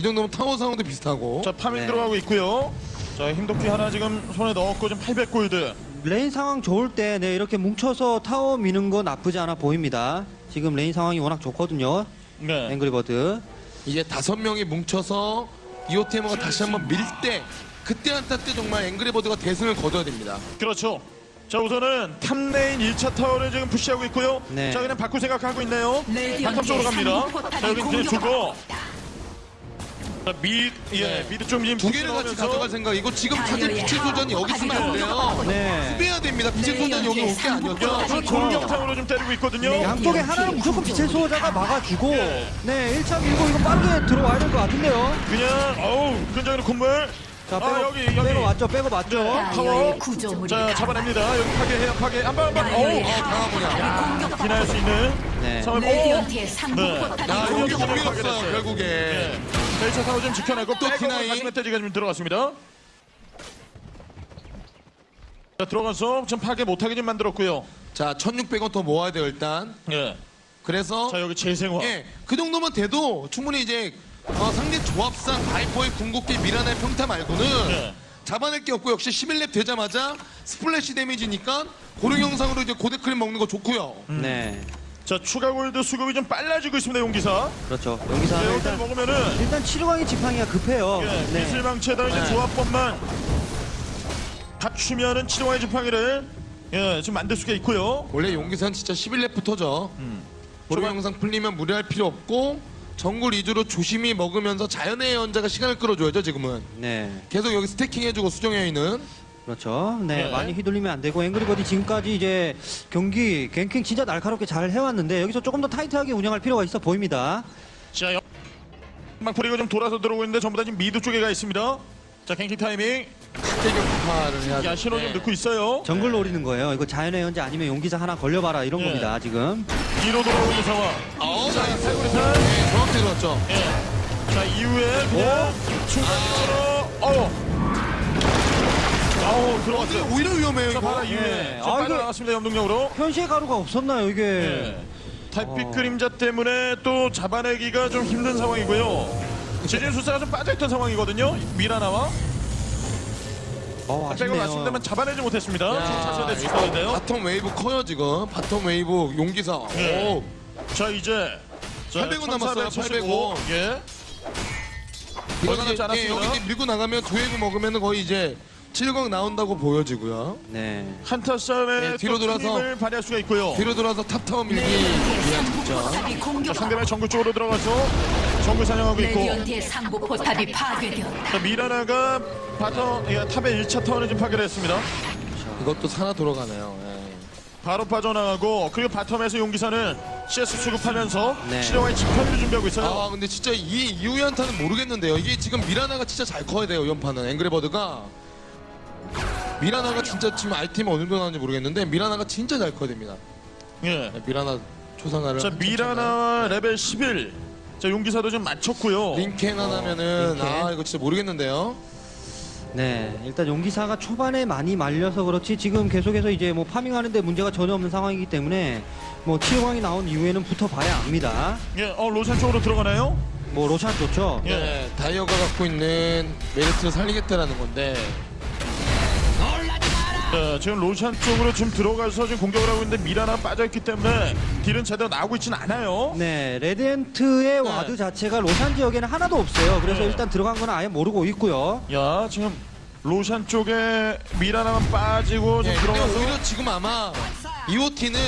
이 정도면 타워 상황도 비슷하고 자 farming 네. 들어가고 있고요. 자 힘도끼 하나 지금 손에 넣었고 지금 800 골드. lane 상황 좋을 때 네, 이렇게 뭉쳐서 타워 미는 거 나쁘지 않아 보입니다. 지금 lane 상황이 워낙 좋거든요. 네. 앵그리버드. 이제 다섯 명이 뭉쳐서 EOT Hammer가 다시 한번 밀 때 그때 한타 때 정말 앵그리버드가 대승을 거둬야 됩니다. 그렇죠. 자 우선은 top lane 1차 타워를 지금 push하고 있고요. 네. 자 그냥 바꿀 생각하고 있네요. bottom 쪽으로 갑니다. 자 여기 이제 주고 있다. 자, 미, 예, 네. 미드 좀 지금 두 개를 같이 가져갈 생각이고 지금 사실 빛의 소전이 여기 있으면 안 돼요. 네. 수비해야 됩니다. 빛의 소전이 여기 올 게 아니었죠. 저 공격상으로 좀 때리고 있거든요. 네. 양쪽에 하나는 무조건 빛의 수호자가 막아주고 예. 네 1차 밀고 이거 빠르게 들어와야 될 것 같은데요. 그냥 어우 끈적이는 콧물. 자아 빼고 여기 여기. 빼고 왔죠 빼고 맞죠. 네. 구조물이 자 잡아냅니다. 여기 파괴해요 파괴. 한 방 한방. 다이어의 어우. 하우 포탑이 공격받고 기나할 수 있는 네. 상황. 레디언트의 상부 네. 포탑이 야, 공격받고 밀었어요, 결국에. 예. 자, 1차 타워 좀 지켜내고 또 백업을 deny. 가시멧돼지가 좀 들어갔습니다. 자 들어가서 좀 파괴 못하게 좀 만들었고요. 자, 1600원 더 모아야 돼요, 일단. 예. 그래서 자 여기 재생화. 예, 그 정도면 돼도 충분히 이제 어, 상대 조합상 바이퍼의 궁극기 미라나의 평타 말고는 네. 잡아낼 게 없고 역시 11렙 되자마자 splash damage니까 고룡 형상으로 이제 고대 creep 먹는 거 좋고요. 네. 자 추가 골드 수급이 좀 빨라지고 있습니다 용기사. 그렇죠. 여기서 자, 하나 여기서 일단 먹으면은 일단 칠흑왕의 지팡이가 급해요. 예, 네. 미스릴 망치에다 이제 네. 조합법만 갖추면은 치료와의 지팡이를 예 지금 만들 수가 있고요. 원래 용기사는 진짜 11렙부터죠. 고룡 초반- 형상 풀리면 무리할 필요 없고 정글 위주로 조심히 먹으면서 자연의 예언자가 시간을 끌어줘야죠 지금은. 네. 계속 여기 stacking 해주고 수정의 여인 그렇죠. 네, 네. 많이 휘둘리면 안 되고 앵그리버드 지금까지 이제 경기 ganking 진짜 날카롭게 잘 해왔는데 여기서 조금 더 타이트하게 운영할 필요가 있어 보입니다. 자, 막풀이가 좀 돌아서 들어오고 있는데 전부 다 지금 mid 쪽에 가 있습니다. 자, ganking 타이밍. 해야 야 신호 좀 네. 넣고 있어요. 정글 노리는 거예요. 이거 자연의 예언자 아니면 용기사 하나 걸려봐라 이런 예. 겁니다. 지금. 뒤로 돌아오고 있는 상황. 어, 자, 자, 세구리탄. 네, 정확히 들었죠. 예. 자 이후에 그냥 순간적으로 어. 아우 들어갔어요. 오히려 위험해요, 자 이거. 바로 이후에 예. 자 아, 빠져나갔습니다 염동력으로. 현시의 가루가 없었나요 이게? 예. 달빛 어. 그림자 때문에 또 잡아내기가 좀 힘든 상황이고요. 지진술사가 좀 빠져있던 상황이거든요. 미라나와 어, 아쉽네요. 갔습니다만 잡아내지 못했습니다. 지금 자세대 이거 수사인데요. bottom wave 커요, 지금. bottom wave 용기사. 예. 오. 자 이제 800원 남았어요, 1475. 예. 이거 얼마 이제, 남지 않았습니다. 예, 여기 이제 밀고 나가면 두 웨이브 먹으면 거의 이제 칠흑왕 나온다고 보여지고요. 네. 한타 싸움에 네, 뒤로 또 돌아서. 힘을 발휘할 수가 있고요. 뒤로 돌아서 top 타워 밀기 위한. 포탑이 자, 공격. 상대방 정글 쪽으로 들어가서 정글 사냥하고 있고 레디언트의 상부 포탑이 파괴되었다. 자, 미라나가 bottom 예, top의 1차 타워를 좀 파괴했습니다. 이것도 사나 돌아가네요. 예. 바로 빠져나가고 그리고 bottom에서 용기사는 CS 수급하면서 네. 칠흑왕의 지팡이를 준비하고 있어요. 아 근데 진짜 이 이후의 한타는 모르겠는데요. 이게 지금 미라나가 진짜 잘 커야 돼요. 연판은 앵그리버드가 미라나가 진짜 지금 아이템이 어느 정도 나오는지 모르겠는데 미라나가 진짜 잘 커야 됩니다. 예. 네, 미라나 초상화를 자 미라나 레벨 11. 자 용기사도 좀 맞췄고요. 링켄 하나면은 링켄. 아 이거 진짜 모르겠는데요. 네, 일단 용기사가 초반에 많이 말려서 그렇지 지금 계속해서 이제 뭐 farming하는데 문제가 전혀 없는 상황이기 때문에 뭐 칠흑왕이 나온 이후에는 붙어봐야 압니다. 예, 어 로샨 쪽으로 들어가나요? 뭐 로샨 좋죠. 예. 네, 다이어가 갖고 있는 메리트를 살리겠다라는 건데 네, 지금 로샨 쪽으로 지금 들어가서 지금 공격을 하고 있는데 미라나 빠져있기 때문에 deal은 제대로 나오고 있지는 않아요. 네, 레디언트의 ward 자체가 로샨 지역에는 하나도 없어요. 그래서 네. 일단 들어간 건 아예 모르고 있고요. 야 지금 로샨 쪽에 미라나만 빠지고 예, 지금 근데 들어가서 오히려 지금 아마 EOT는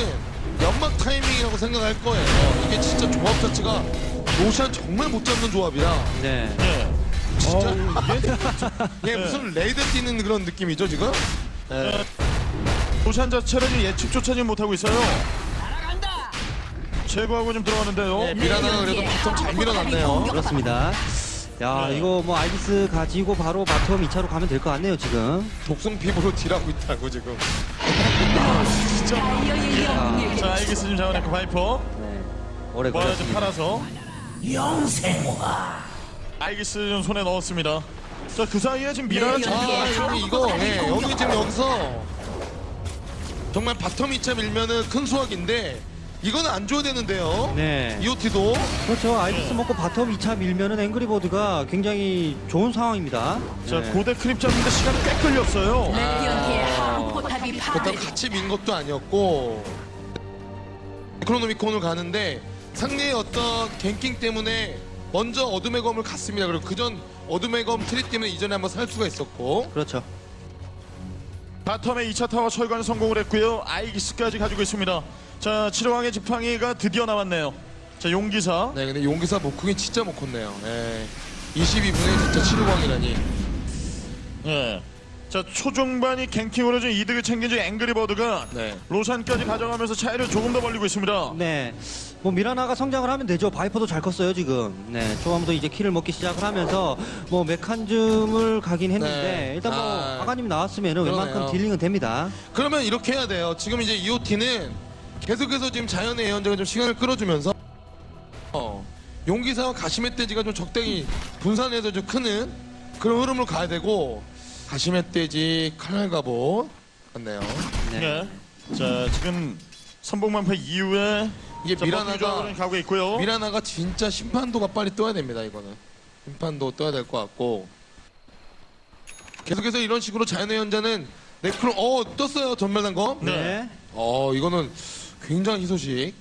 연막 타이밍이라고 생각할 거예요. 이게 진짜 조합 자체가 로샨 정말 못 잡는 조합이라 네. 예. 진짜 얘 예, [LAUGHS] 무슨 raid 뛰는 그런 느낌이죠 지금? 예. 로샨 자체를 지금 예측조차 지금 못하고 있어요. 제거하고 좀 들어가는데요. 예, 미라나가 그래도 bottom 잘 밀어놨네요. 그렇습니다. 야, 네. 이거 뭐 아이기스 가지고 바로 bottom 2차로 가면 될 것 같네요, 지금. 독성 피부로 deal하고 있다고 지금. 다이어의 영웅에게 자 알겠어 지금 잡아냈고 바이퍼 네. 오래 걸렸습니다. 팔아서 아이기스 좀 손에 넣었습니다. 자 그 사이에 지금 네, 잘 아, 들어가죠. 근데 이거 예, 여기 지금 여기서 정말 bottom 2차 밀면은 큰 수확인데 이거는 안 줘야 되는데요. 네. EOT도 그렇죠. 아이기스 먹고 bottom 2차 밀면은 앵그리버드가 굉장히 좋은 상황입니다. 자 네. 고대 creep 잡는데 시간이 꽤 포탑이 그렇다고 파괴. 같이 민 것도 아니었고 네크로노미콘을 가는데 상대의 어떤 ganking 때문에 먼저 어둠의 검을 갔습니다. 그리고 그전 어둠의 검 트리 때문에 이전에 한번 살 수가 있었고 그렇죠. bottom의 2차 타워 철거 성공을 했고요. 아이기스까지 가지고 있습니다. 자, 칠호왕의 지팡이가 드디어 나왔네요. 자, 용기사. 네 근데 용기사 목쿵이 진짜 못 컸네요. 네. 22분에 진짜 치루광이라니. 예. 자, 초중반이 갱킹으로 좀 이득을 챙긴 지 앵그리버드가 네. 로산까지 가져가면서 차이를 조금 더 벌리고 있습니다. 네. 뭐 미라나가 성장을 하면 되죠. 바이퍼도 잘 컸어요, 지금. 네. 초반부터 이제 키를 먹기 시작을 하면서 뭐 메칸즘을 가긴 했는데 네. 일단 뭐 아. 아가님이 나왔으면 웬만큼. 딜링은 됩니다. 그러면 이렇게 해야 돼요. 지금 이제 EOT는 계속해서 지금 자연의 예언자가 좀 시간을 끌어주면서 어, 용기사와 가시멧돼지가 좀 적당히 분산해서 좀 크는 그런 흐름을 가야 되고 가시멧돼지 칼날갑옷 같네요. 네. 예. 자, 지금 선봉만파 이후에 이게 자, 미라나가 가고 있고요. 미라나가 진짜 심판도가 빨리 떠야 됩니다. 이거는 심판도 떠야 될 것 같고 계속해서 이런 식으로 자연의 연자는 네크로 어 떴어요 전멸단검. 네. 네. 어 이거는 굉장히 희소식.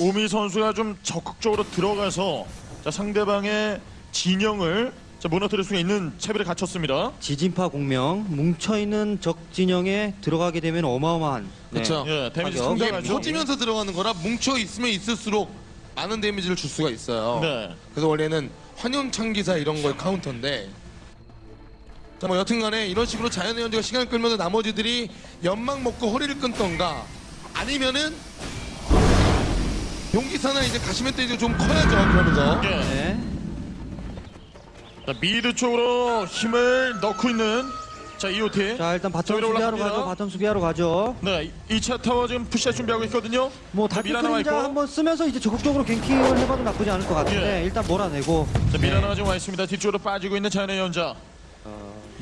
오미 선수가 좀 적극적으로 들어가서 자, 상대방의 진영을 자, 무너뜨릴 수 있는 채비를 갖췄습니다. 지진파 공명 뭉쳐있는 적 진영에 들어가게 되면 어마어마한 네. 그쵸. 예, 데미지 가격. 이게 상당하죠. 퍼지면서 들어가는 거라 뭉쳐 있으면 있을수록 많은 데미지를 줄 수가 있어요. 네. 그래서 원래는 환영창 기사 이런 거의 카운터인데. 자, 뭐 여튼간에 이런 식으로 자연의 예언자가 시간을 끌면서 나머지들이 연막 먹고 허리를 끊던가 아니면은 용기사나 이제 가시멧돼지가 좀 커야죠 그러면서 예. 네. 자, mid 쪽으로 힘을 넣고 있는 자 이오티. 자 일단 bottom 수비하러 올라갑니다. 가죠. bottom 수비하러 가죠. 네, 2차 타워 지금 push할 준비하고 있거든요. 뭐 자, 달빛 미라나 와 그림자 있고. 한번 쓰면서 이제 적극적으로 ganking을 해봐도 나쁘지 않을 것 같은데 예. 일단 몰아내고 자, 미라나가 지금 와 있습니다. 뒤쪽으로 빠지고 있는 자연의 예언자.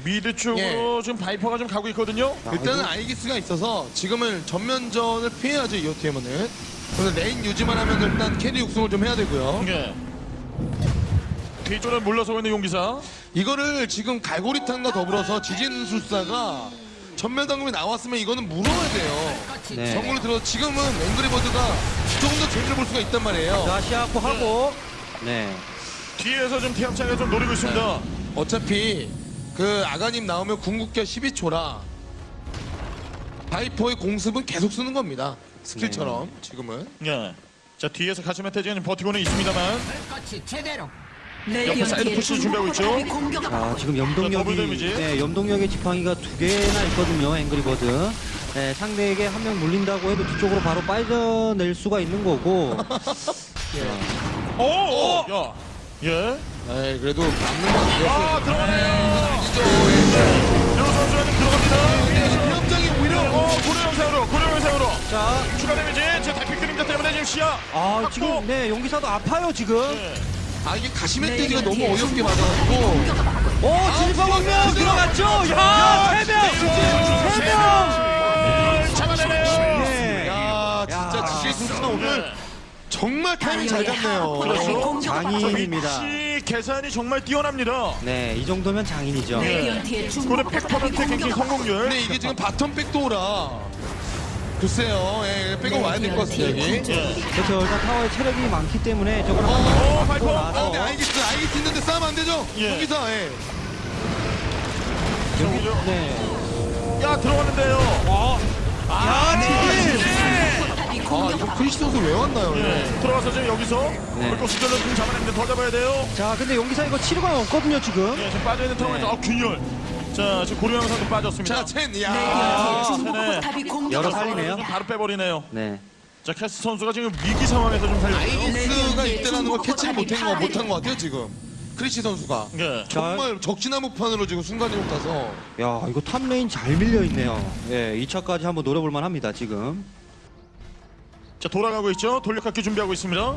mid 쪽으로 지금 바이퍼가 좀 가고 있거든요. 일단은 아이기스가 있어서 지금은 전면전을 피해야죠 이오티엠은 그래서 lane 유지만 하면 일단 carry 육성을 좀 해야 되고요 네. 뒤쪽으로 물러서고 있는 용기사. 이거를 지금 갈고리탄과 더불어서 지진술사가 점멸 단검이 나왔으면 이거는 물어야 돼요 네. 정글로 들어서 지금은 앵그리버드가 조금 더 재미를 볼 수가 있단 말이에요 자 시야 확보하고 네. 뒤에서 좀 태양차가 좀 노리고 있습니다. 어차피 그 아가님 나오면 궁극기 12초라 바이퍼의 공습은 계속 쓰는 겁니다 스킬처럼 지금은 네. 자 뒤에서 가시멧돼지는 버티고는 있습니다만 옆에 사이드 push 준비하고 있죠. 자 지금 염동력이 데미지. 네, 염동력의 지팡이가 두 개나 있거든요 앵그리버드 네, 상대에게 한 명 물린다고 해도 뒤쪽으로 바로 빠져낼 수가 있는 거고 오, [LAUGHS] 오, 야, 예. 에이 그래도 막는 건아 들어가네요. 아니죠 류 선수가 좀 들어갑니다. 위협장이 오히려 어, 고려 영상으로, 고려 영상으로. 자, 추가 데미지. 제 대피 그림자 때문에 지금 시야. 아 확보. 지금 네 용기사도 아파요 지금 네. 아 이게 가시멧돼지가 너무 어이없게 맞아가지고 오 진파 방면 들어갔죠 야 세명 세명 아, 잡아내네요. 네. 야 진짜 야. 지질 선수가 오늘 정말 타이밍 잘 잡네요 그렇죠. 장인입니다 위치 계산이 정말 뛰어납니다. 네, 이 정도면 장인이죠. 네. 포탑이 100% ganking 공격. 성공률. 근데 이게 지금 bottom backdoor라 글쎄요 예, 백업 와야 될 것 같습니다 여기 예. 그렇죠. 일단 타워에 체력이 많기 때문에 저걸 어, 바이퍼. 맞고 아 근데 아이기스 아이기스 있는데 싸우면 안 되죠 예. 여기서 예. 여기죠. 네. 야 들어갔는데요. 야, 지금 포탑이 아 공격. 이거 크리스 선수 왜 왔나요 예. 들어가서 지금 여기서 네. 물고 수절로 좀 잡아냈는데 더 잡아야 돼요. 자, 근데 용기사 이거 치료가 없거든요, 지금. 예, 지금 빠져 있는 상황에서 네. 아 균열. 자 지금 고려 영상도 빠졌습니다. 자첸 레디언트의 야 네. 포탑이 공격. 여러 살리네요. 좀 바로 빼버리네요. 네. 자 캐스 선수가 지금 위기 상황에서 좀 살리고. 아이기스가 이때라는 걸 캐치를 못한 거 못한 것 같아요 지금 크리시 선수가 예. 정말 적진 한복판으로 지금 순간이동 타서 야, 이거 top lane 잘 밀려 있네요. 예, 2차까지 한번 노려볼 만 합니다, 지금. 자 돌아가고 있죠. 돌려깎기 준비하고 있습니다.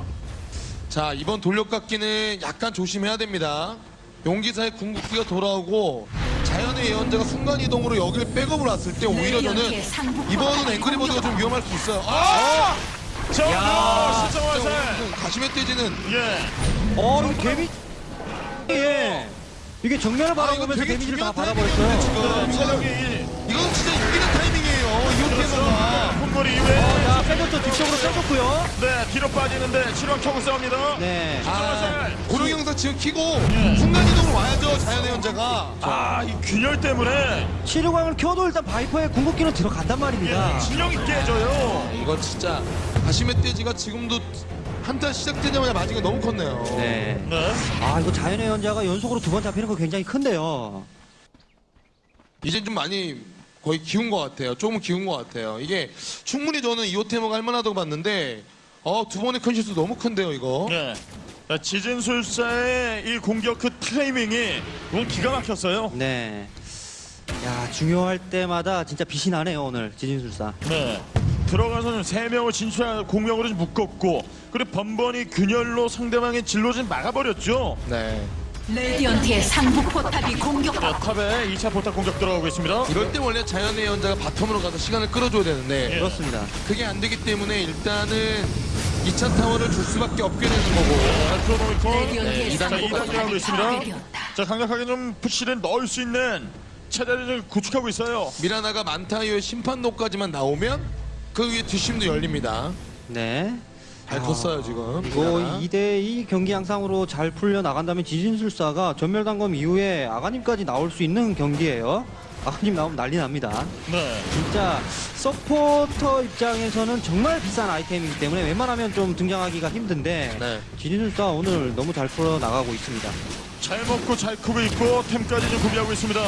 자 이번 돌려깎기는 약간 조심해야 됩니다 용기사의 궁극기가 돌아오고 자연의 예언자가 순간이동으로 여기를 백업을 왔을 때 오히려 저는 레디언트의 상부 이번은 앵그리버드가 좀. 위험할 수 있어요 아! 자 야. 신성한 화살. 가시멧 돼지는 예. 어, 이거 데미 예. 이게 정면을 아, 바라보면서 되게 데미지를 다 받아버렸어요. 지금 이거는, 이건 진짜 이기는 타이밍이에요 이오티에서가 폰거리 이후에 자, 빼줬죠. 뒤쪽으로 빼줬고요. 네 뒤로 빠지는데 치료한 켜고 싸웁니다. 네. 아, 고령영상 지금 키고 예. 순간이동으로 와야죠 자연의 연자가 아이 균열 때문에 치료광을 켜도 일단 바이퍼의 궁극기는 들어간단 말입니다. 예, 진영이 깨져요. 이거 진짜 가시멧돼지가 지금도 한타 시작되자마자 게 너무 컸네요 네. 네. 아, 이거 자연의 연자가 연속으로 두 번 잡히는 거 굉장히 큰데요. 이제 좀 많이 거의 기운 것 같아요. 조금 기운 것 같아요. 이게 충분히 저는 이오테모가 할만하다고 봤는데 어, 두 번의 큰 실수 너무 큰데요, 이거. 네. 자, 지진술사의 이 공격 그 타이밍이 이건 기가 막혔어요. 네. 야, 중요할 때마다 진짜 빛이 나네요, 오늘 지진술사. 네. 들어가서는 세 명을 진출한 공명으로 좀 묶었고 그리고 번번이 균열로 상대방의 진로 좀 막아버렸죠. 네. 레디언트의 상부 포탑이 자, 공격받고 top에 2차 포탑 공격 들어가고 있습니다. 이럴 때 원래 자연의 예언자가 bottom으로 가서 시간을 끌어줘야 되는데 예. 그렇습니다. 그게 안 되기 때문에 일단은 2차 타워를 줄 수밖에 없게 되는 거고. 레디언트의 네, 자, 상부 2단계 하고 포탑이 있습니다. 파괴되었다. 자, 강력하게 좀 push를 넣을 수 있는 체제를 좀 구축하고 있어요. 미라나가 만타이어의 심판로까지만 나오면 그 위에 뒷심도 열립니다. 네. 잘 컸어요, 지금. 이거 미라나. 2대2 경기 양상으로 잘 풀려 나간다면 지진술사가 전멸단검 이후에 아가님까지 나올 수 있는 경기예요. 아가님 나오면 난리 납니다. 네. 진짜 서포터 입장에서는 정말 비싼 아이템이기 때문에 웬만하면 좀 등장하기가 힘든데 네. 지진술사 오늘 너무 잘 풀어 나가고 있습니다. 잘 먹고 잘 크고 있고 템까지 좀 구비하고 있습니다.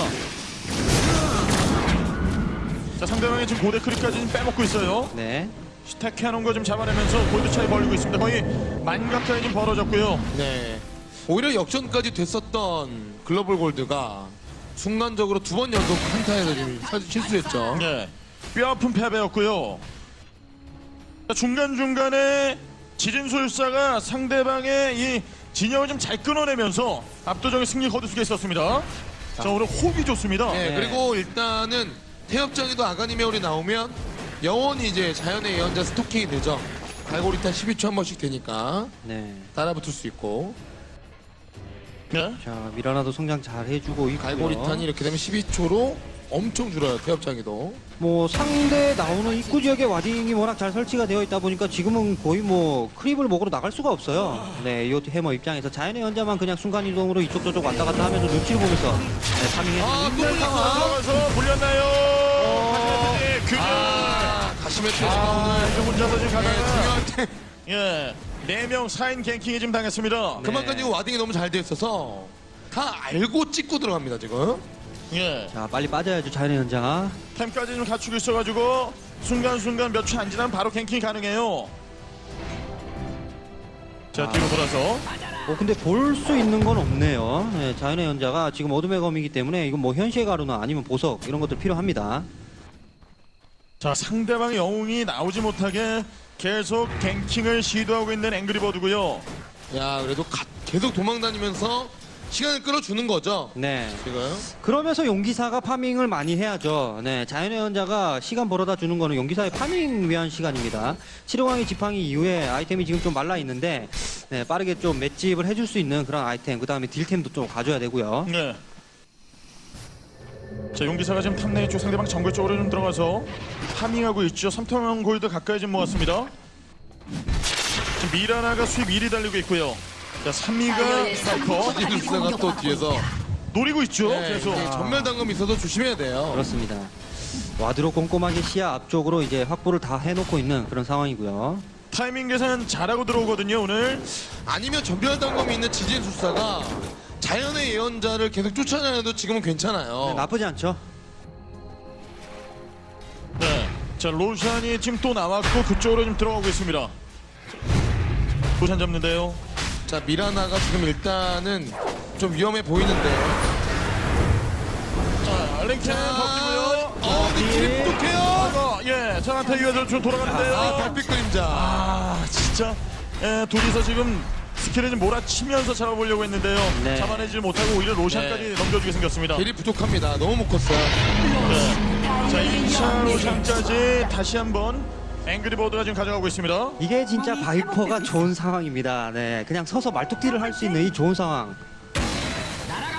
자, 상대방이 지금 고대 크리까지 좀 빼먹고 있어요. 네. 스택 해 놓은 거 좀 잡아내면서 골드 차이 벌리고 있습니다. 거의 만 가까이 좀 벌어졌고요. 네. 오히려 역전까지 됐었던 글로벌 골드가 순간적으로 두 번 연속 한타에서 지금 사- 실수했죠. 예. 뼈아픈 패배였고요. 중간 중간에 지진술사가 상대방의 이 진영을 좀 잘 끊어내면서 압도적인 승리 거둘 수가 있었습니다. 자 오늘 호흡이 좋습니다. 네, 네. 그리고 일단은 태엽장에도 아가니 메올이 나오면 영원히 이제 자연의 예언자 스토킹이 되죠. 갈고리탄 12초 한 번씩 되니까 네. 따라붙을 수 있고 네. 자 미라나도 성장 잘 해주고 있고요. 갈고리탄이 이렇게 되면 12초로 엄청 줄어요 태엽장에도. 뭐 상대 나오는 입구 지역에 와딩이 워낙 잘 설치가 되어 있다 보니까 지금은 거의 뭐 크립을 먹으러 나갈 수가 없어요. 네, 이 해머 입장에서 자연의 연자만 그냥 순간 이동으로 이쪽 저쪽 왔다 갔다 하면서 눈치를 보면서 네, 파밍해서 아, 또. 들어가서 물렸나요? 어. 네, 균열. 아, 가시메 아, 태엽장 이거 혼자서 지금 네, 가다가 중요할 때 예. 네 명 사인 갱킹에 지금 당했습니다. 그만큼 지금 와딩이 너무 잘 돼 있어서 다 알고 찍고 들어갑니다 지금. 예. 자 빨리 빠져야죠 자연의 연자. 템까지 좀 갖추고 있어가지고 순간순간 몇 초 안 지나면 바로 갱킹 가능해요. 자 뒤로 돌아서 어 근데 볼 수 있는 건 없네요. 네, 자연의 연자가 지금 어둠의 검이기 때문에 이건 뭐 현시의 가루나 아니면 보석 이런 것들 필요합니다. 자 상대방의 영웅이 나오지 못하게 계속 갱킹을 시도하고 있는 앵그리버드고요. 야 그래도 가- 계속 도망다니면서 시간을 끌어주는 거죠. 네. 지금. 그러면서 용기사가 farming을 많이 해야죠. 네, 자연의 예언자가 시간 벌어다 주는 거는 용기사의 farming 위한 시간입니다. 치료광의 지팡이 이후에 아이템이 지금 좀 말라 있는데 네, 빠르게 좀 맷집을 해줄 수 있는 그런 아이템, 그 다음에 딜템도 좀 가져야 되고요. 네. 자 용기사가 지금 top lane 쪽 상대방 정글 쪽으로 좀 들어가서 farming하고 있죠. 3천 골드 가까이 지금 모았습니다. 지금 미라나가 수입 1위 달리고 있고요. 자 3위가 스파이커 지질스가 또 뒤에서 노리고 있죠. 네, 계속. 이게 전멸 당금 있어도 조심해야 돼요. 그렇습니다. ward로 꼼꼼하게 시야 앞쪽으로 이제 확보를 다 해놓고 있는 그런 상황이고요. 타이밍 계산 잘하고 들어오거든요 오늘. 아니면 점멸 단검이 있는 지진 술사가 자연의 예언자를 계속 쫓아다녀도 지금은 괜찮아요. 네, 나쁘지 않죠? 네. 자 로션이 지금 또 나왔고 그쪽으로 좀 들어가고 있습니다. 로션 잡는데요. 자 미라나가 지금 일단은 좀 위험해 보이는데. 자 랭킹 버티고요. 어, 근데. 어, 예, 저한테 이어서 좀 돌아가는데요. 아, 달빛 그림자. 아, 진짜. 예, 둘이서 지금 스킬을 좀 몰아치면서 잡아보려고 했는데요. 네. 잡아내지 못하고 오히려 로션까지 네. 넘겨주게 생겼습니다. 길이 부족합니다. 너무 못 컸어요. 네. 자, 2차 로샨까지 다시 한번 앵그리버드가 지금 가져가고 있습니다. 이게 진짜 바이퍼가 좋은 상황입니다. 네, 그냥 서서 말뚝질을 할수 있는 이 좋은 상황.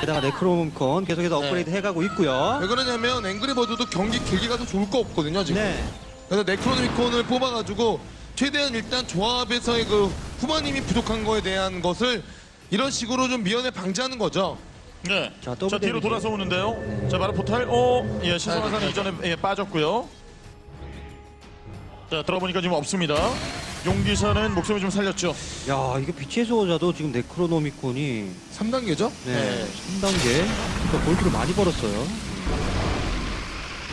게다가 네크로노미콘 계속해서 네. 업그레이드 해가고 있고요. 왜 그러냐면 앵그리버드도 경기 길게 가도 좋을 거 없거든요 지금. 네. 그래서 네크로노미콘을 뽑아가지고 최대한 일단 조합에서의 그 후반힘이 부족한 거에 대한 것을 이런 식으로 좀 미연에 방지하는 거죠. 네. 자, 자, 뒤로 데미지. 돌아서 오는데요. 자, 바로 포탈. 어, 예, 신성한 화살 아, 이전에 예, 빠졌고요. 자, 들어보니까 지금 없습니다. 용기사는 목숨을 좀 살렸죠. 야, 이거 빛의 수호자도 지금 네크로노미콘이 3단계죠? 네, 3단계 그러니까 골드를 많이 벌었어요.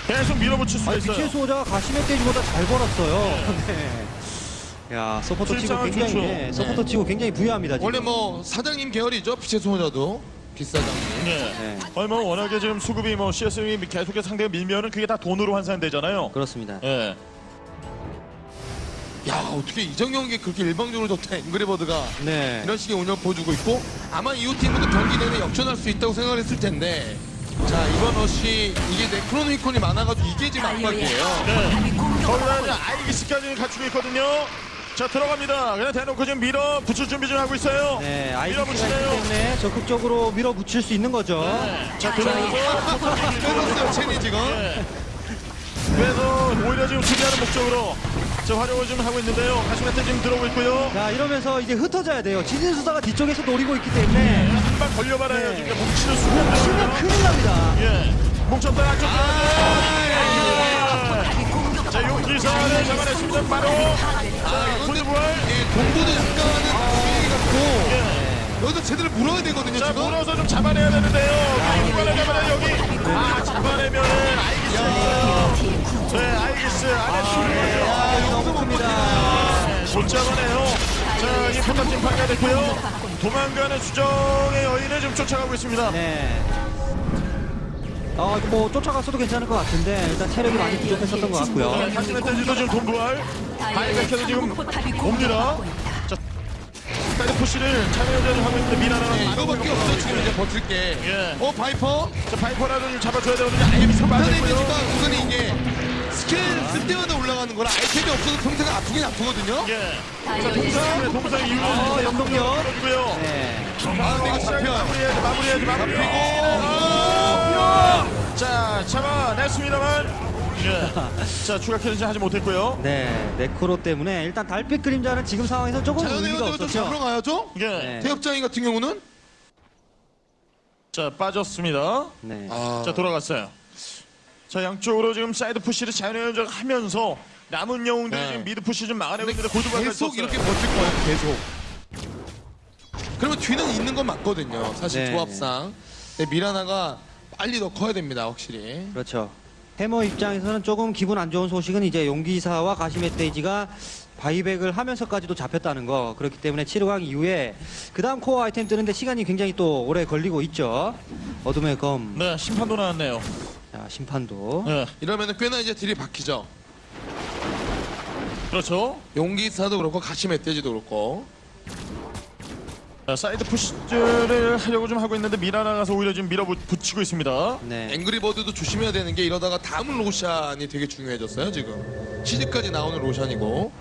계속 밀어붙일 수 아니, 있어요. 빛의 수호자가 가시멧돼지보다 잘 벌었어요. 네. [LAUGHS] 야, 서포터 치고 굉장히 좋죠. 네, 서포터 치고 굉장히 부유합니다. 지금. 원래 뭐 사장님 계열이죠. 빛의 소녀도 비싸장님. 네. 네, 아니 뭐 워낙에 지금 수급이 뭐 CS이 계속해서 상대가 밀면은 그게 다 돈으로 환산되잖아요. 그렇습니다. 예. 야 어떻게 이전 경기에 그렇게 일방적으로 좋다 앵그리버드가 네. 이런 식의 운영 보여주고 있고 아마 이후 팀도 경기 내내 역전할 수 있다고 생각을 했을 텐데 자 이번 러시 이게 네크로노미콘이 많아가지고 이게 지금 압박이에요. 네. 거기다 이제 아이기스까지 갖추고 있거든요. 자 들어갑니다. 그냥 대놓고 지금 밀어 붙일 준비 좀 하고 있어요. 네, 아이디가 있기 밀어붙이네요. 때문에 적극적으로 밀어붙일 수 있는 거죠. 자 들어가서 빼놨어요 체니 지금. 예. 그래서 오히려 지금 수비하는 목적으로 자 활용을 좀 하고 있는데요. 가시메테 지금 들어오고 있고요. 자, 이러면서 이제 흩어져야 돼요. 지진수사가 뒤쪽에서 노리고 있기 때문에 한 방 걸려봐라요. 네. 지금 뭉치는 수비 안 치면. 큰일 납니다. 예. 뭉쳤다 안쪽 들어가죠. 자 용기사를 잡아냈습니다. 바로 자 군대 부활. 예, 동부도 약간은 분위기 같고 예. 여기서 제대로 물어야 되거든요 자 지금. 물어서 좀 잡아내야 되는데요. 누가를 잡아내 여기. 아 잡아내면 아이기스. 네 아이기스 안에 수비예요. 아, 너무 큽니다. 못 잡아내요. 자, 이 포탑팀 파괴됐고요. 도망가는 수정의 여인을 좀 쫓아가고 있습니다. 네. 어, 이거 뭐 쫓아갔어도 괜찮을 것 같은데 일단 체력이 많이 부족했었던 것 같고요. 자, 댄지도 지금 돈부활. 바이백해서 지금 포탑이 옵니다. 자, 사이드 푸시를 차명현전을 하고 있는데 미나라는 네, 이거밖에 없어 지금 이제 버틸 게. 예. 어 바이퍼. 자, 바이퍼라도 좀 잡아줘야 되거든요. 아이엠이 참 편해지니까 빠졌고요. 우선 이게 스킬 쓸 때마다 올라가는 거라 아이템이 없어도 평생 아프긴 아프거든요. 예. 자, 동상, 동상 어, 영동력. 고요 네. 아 근데 이거 잡혀. 마무리해야지, 마무리해야지, 마무리하고. 아, 자, 잡아냈습니다만. 예. 자, 추가 캐리지 하지 못했고요. 네, 네크로 때문에 일단 달빛 그림자는 지금 상황에서 조금 자연의 의미가 현장을 좀 잡으러 없었죠. 가야죠. 예. 네. 태엽장이 같은 경우는 자, 빠졌습니다. 네. 아, 자, 돌아갔어요. 자, 양쪽으로 지금 사이드 푸시를 자연의 하면서 남은 영웅들이 네. 지금 미드 푸시 좀 막아내고 있는데 골드바까지 계속 썼어요. 이렇게 버틸 거예요. 계속. 그러면 뒤는 있는 건 맞거든요. 사실 네. 조합상. 근데 미라나가 빨리 더 커야 됩니다. 확실히. 그렇죠. 해머 입장에서는 조금 기분 안 좋은 소식은 이제 용기사와 가시멧데이지가 바이백을 하면서까지도 잡혔다는 거 그렇기 때문에 7호강 이후에 그 다음 코어 아이템 뜨는데 시간이 굉장히 또 오래 걸리고 있죠 어둠의 검 네, 심판도 나왔네요. 자, 심판도 네, 이러면 꽤나 이제 딜이 바뀌죠. 그렇죠. 용기사도 그렇고 가시 멧돼지도 그렇고. 자, side push를 하려고 좀 하고 있는데 미라나 가서 오히려 지금 밀어붙이고 있습니다. 네. 앵그리버드도 조심해야 되는 게 이러다가 다음 로샨이 되게 중요해졌어요 지금 치즈까지 나오는 로샨이고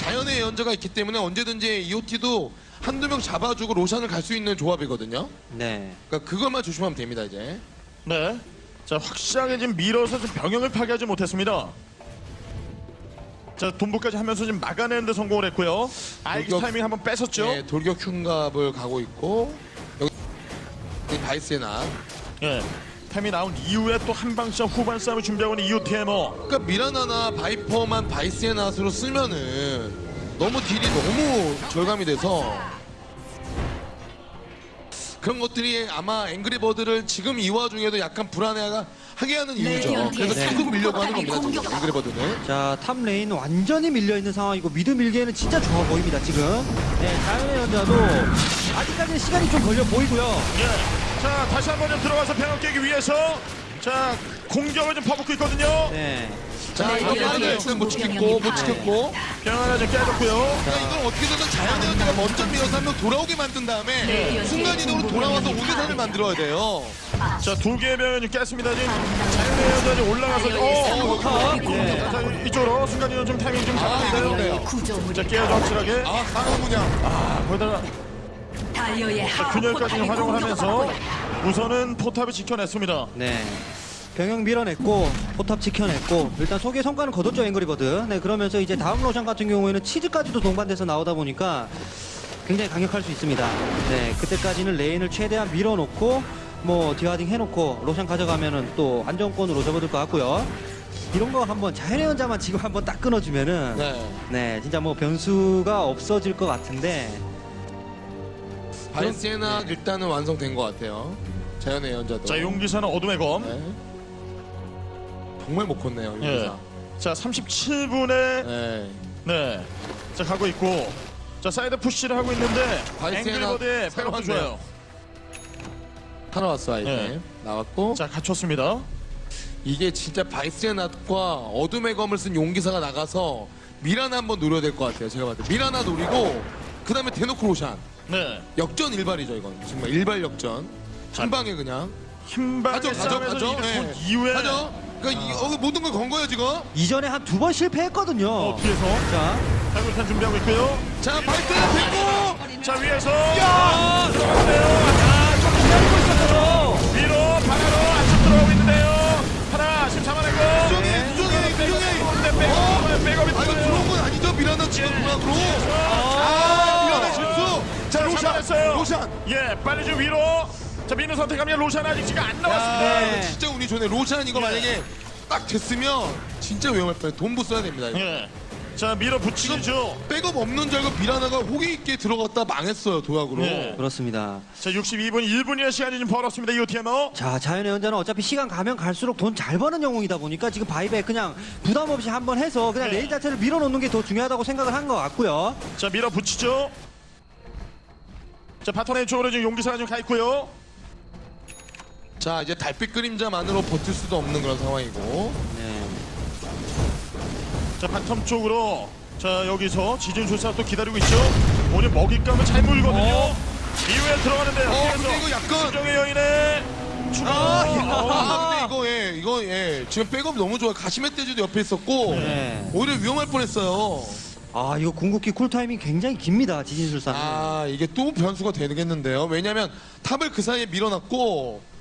자연의 예언자가 있기 때문에 언제든지 EOT도 한두 명 잡아주고 로샨을 갈 수 있는 조합이거든요 네. 그러니까 그것만 조심하면 됩니다 이제 네. 자, 확실하게 지금 밀어서 좀 병영을 파괴하지 못했습니다. 자, 돈부까지 하면서 지금 막아내는데 성공을 했고요. 아이기 돌격- 타이밍 한번 뺏었죠. 네, 돌격 흉갑을 가고 있고 여기 바이스낫 예. 템이 나온 이후에 또 한방샷 후반 싸움을 준비하고 있는 이오티에머. 그러니까 미라나나 바이퍼만 바이스낫으로 쓰면은 너무 deal이 너무 절감이 돼서 그런 것들이 아마 앵그리버드를 지금 이 와중에도 약간 불안해하게 하는 이유죠. 그래서 네. 계속 밀려고 하는 겁니다. 지금 앵그리버드는. 자, top lane 완전히 밀려있는 상황이고 mid 밀기에는 진짜 좋아 보입니다 지금 네, 자연의 예언자도 아직까지는 시간이 좀 걸려 보이고요 예. 자, 다시 한 번 좀 들어가서 병영 깨기 위해서 자, 공격을 좀 퍼붓고 있거든요. 네. 자, 이거 네, 빠르게 네, 일단 못 지켰고, 못 지켰고. 병영 하나 좀 깨졌고요. 그러니까 이걸 어떻게든 자연의 예언자가 먼저 밀어서 한 명 돌아오게 만든 다음에 순간이동으로 돌아와서 5대3을 만들어야 돼요. 자, 두 개의 병영을 좀 깼습니다. 지금 자연의 예언자 올라가서 어, 어, 예. 자, 자, 이쪽으로 순간이동 좀 타이밍 좀. 그러네요. 구조물이 자, 깨야죠 확실하게. 아, 상황군요. 아, 하부 균열까지 활용을 하면서. 우선은 포탑을 지켜냈습니다. 네. 병영 밀어냈고 포탑 지켜냈고 일단 소기의 성과는 거뒀죠 앵그리버드. 네 그러면서 이제 다음 로샨 같은 경우에는 치즈까지도 동반돼서 나오다 보니까 굉장히 강력할 수 있습니다. 네 그때까지는 lane을 최대한 밀어놓고 뭐 dewarding 해놓고 로샨 가져가면은 또 안정권으로 접어들 것 같고요. 이런 거 한번 자연의 예언자만 지금 한번 딱 끊어주면은 네. 네. 진짜 뭐 변수가 없어질 것 같은데 바이스낫 일단은 완성된 것 같아요. 자연의 예언자도. 자, 용기사는 어둠의 검. 네. 정말 못 컸네요, 예. 자, 37분에 네. 네. 자, 가고 있고. 자, side push를 하고 있는데 바이스낫 앵그리버드의 새로 왔네요. 좋아요. 하나 왔어, 아이템. 네. 나왔고. 자, 갖췄습니다. 이게 진짜 바이스낫과 어둠의 검을 쓴 용기사가 나가서 미라나 한번 노려야 될 것 같아요. 제가 봤을 때. 미라나 노리고, 그 다음에 대놓고 로샨. 네. 역전 일발이죠, 이건. 정말 일발 역전. 한 방에 그냥. 한 방에 가죠, 가죠, 싸움에서 가죠. 이득 네. 본 이후에 가죠. 그러니까 이, 어, 모든 걸 건 거예요, 지금. 이전에 한 두 번 실패했거든요. 어, 뒤에서 자 탈골탄 준비하고 있고요. 자, 바이스나 됐고! 자, 위에서 야! 들어갔네요. 아, 좀 기다리고 있었어요. 위로 바다로 안쪽 들어가고 있는데요. 하나, 지금 잡아내고. 수정해, 수정해, 수정해! 근데 백업, 백업이 아, 이거. 들어온 건 아니죠? 미라나 지금 누락으로. 아, 미라나 실수! 자! 잡아냈어요. 로샨! 예, 빨리 좀 위로. 자, 민우 선택하면 로션 아직 지금 안 나왔습니다. 네. 진짜 운이 좋네. 로샨 이거 예. 만약에 딱 됐으면 진짜 위험할 뻔해. 돈부 써야 됩니다. 이거. 예. 자, 밀어 붙이죠. 백업 없는 줄 알고 미라나가 호기 있게 들어갔다 망했어요. 도약으로. 예. 그렇습니다. 자, 62분 1분이나 시간이 좀 벌었습니다. 이오티에머. 자, 자연의 예언자는 어차피 시간 가면 갈수록 돈 잘 버는 영웅이다 보니까 지금 buyback 그냥 부담 없이 한번 해서 그냥 네. lane 자체를 밀어놓는 게 더 중요하다고 생각을 한 것 같고요. 자, 밀어 붙이죠. 자, bottom의 쪽으로 지금 용기사가 좀 가 있고요. 자자 이제 달빛 그림자만으로 버틸 수도 없는 그런 상황이고 네. 자 bottom 쪽으로 자 여기서 지진술사 또 기다리고 있죠. 오늘 먹잇감을 잘 물거든요. 이후에 들어가는데요. 어 근데 이거 약간 수정의 여인의 추가. 아, 어, 아 근데 이거 예 이거 예 지금 백업 너무 좋아 가시멧돼지도 옆에 있었고 네. 오히려 위험할 뻔했어요 아 이거 궁극기 cool time이 굉장히 깁니다 지진술사는. 아 이게 또 변수가 되겠는데요 왜냐면 top을 그 사이에 밀어놨고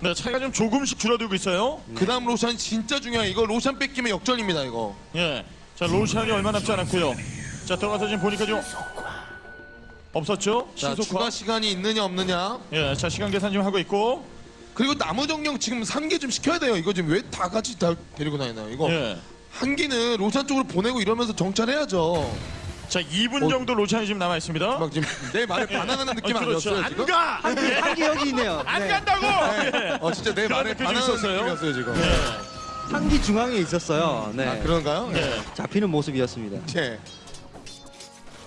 네 차이가 좀 조금씩 줄어들고 있어요. 그 다음 로샨 진짜 중요해 이거 로샨 뺏기면 역전입니다 이거 예. 자 로샨이 얼마 남지 않았고요. 자 들어가서 지금 보니까 좀 없었죠. 자 신속화. 추가 시간이 있느냐 없느냐 예. 자 시간 계산 지금 하고 있고. 그리고 나무 정령 지금 3개 좀 시켜야 돼요 이거 지금 왜 다 같이 다 데리고 다니나요 이거 예. 한 기는 로샨 쪽으로 보내고 이러면서 정찰해야죠 자 2분 어. 정도 로샨이 지금 남아 있습니다. 막 지금 내 말에 반항하는 느낌 어, 그렇죠. 아니었어요 안 지금? 가. 안 가. 한기 여기 있네요. 안 네. 간다고. 예. 어 진짜 내 말에 반항하는 있었어요. 느낌이었어요 지금 예. 한기 중앙에 있었어요. 네. 아 그런가요? 예. 잡히는 모습이었습니다. 예.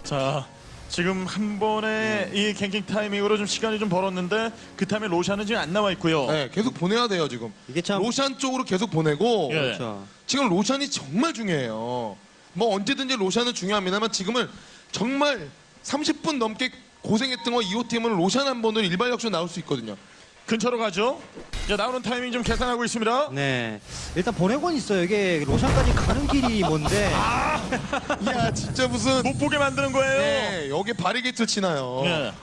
자 지금 한 번에 이 갱킹 타이밍으로 좀 시간이 좀 벌었는데 그 타임에 로션은 지금 안 나와 있고요. 네, 계속 보내야 돼요 지금. 이게 참 로션 쪽으로 계속 보내고 예. 그렇죠. 지금 로션이 정말 중요해요. 뭐 언제든지 로샨은 중요합니다만 지금은 정말 30분 넘게 고생했던 거 이호 팀은 로샨 한 번으로 일발 역전 나올 수 있거든요. 근처로 가죠. 이제 나오는 타이밍 좀 계산하고 있습니다. 네. 일단 보내곤 있어요. 이게 로샨까지 가는 길이 뭔데. [LAUGHS] 이야 진짜 무슨 못 보게 만드는 거예요. 네, 여기 바리게이트 치나요? 예.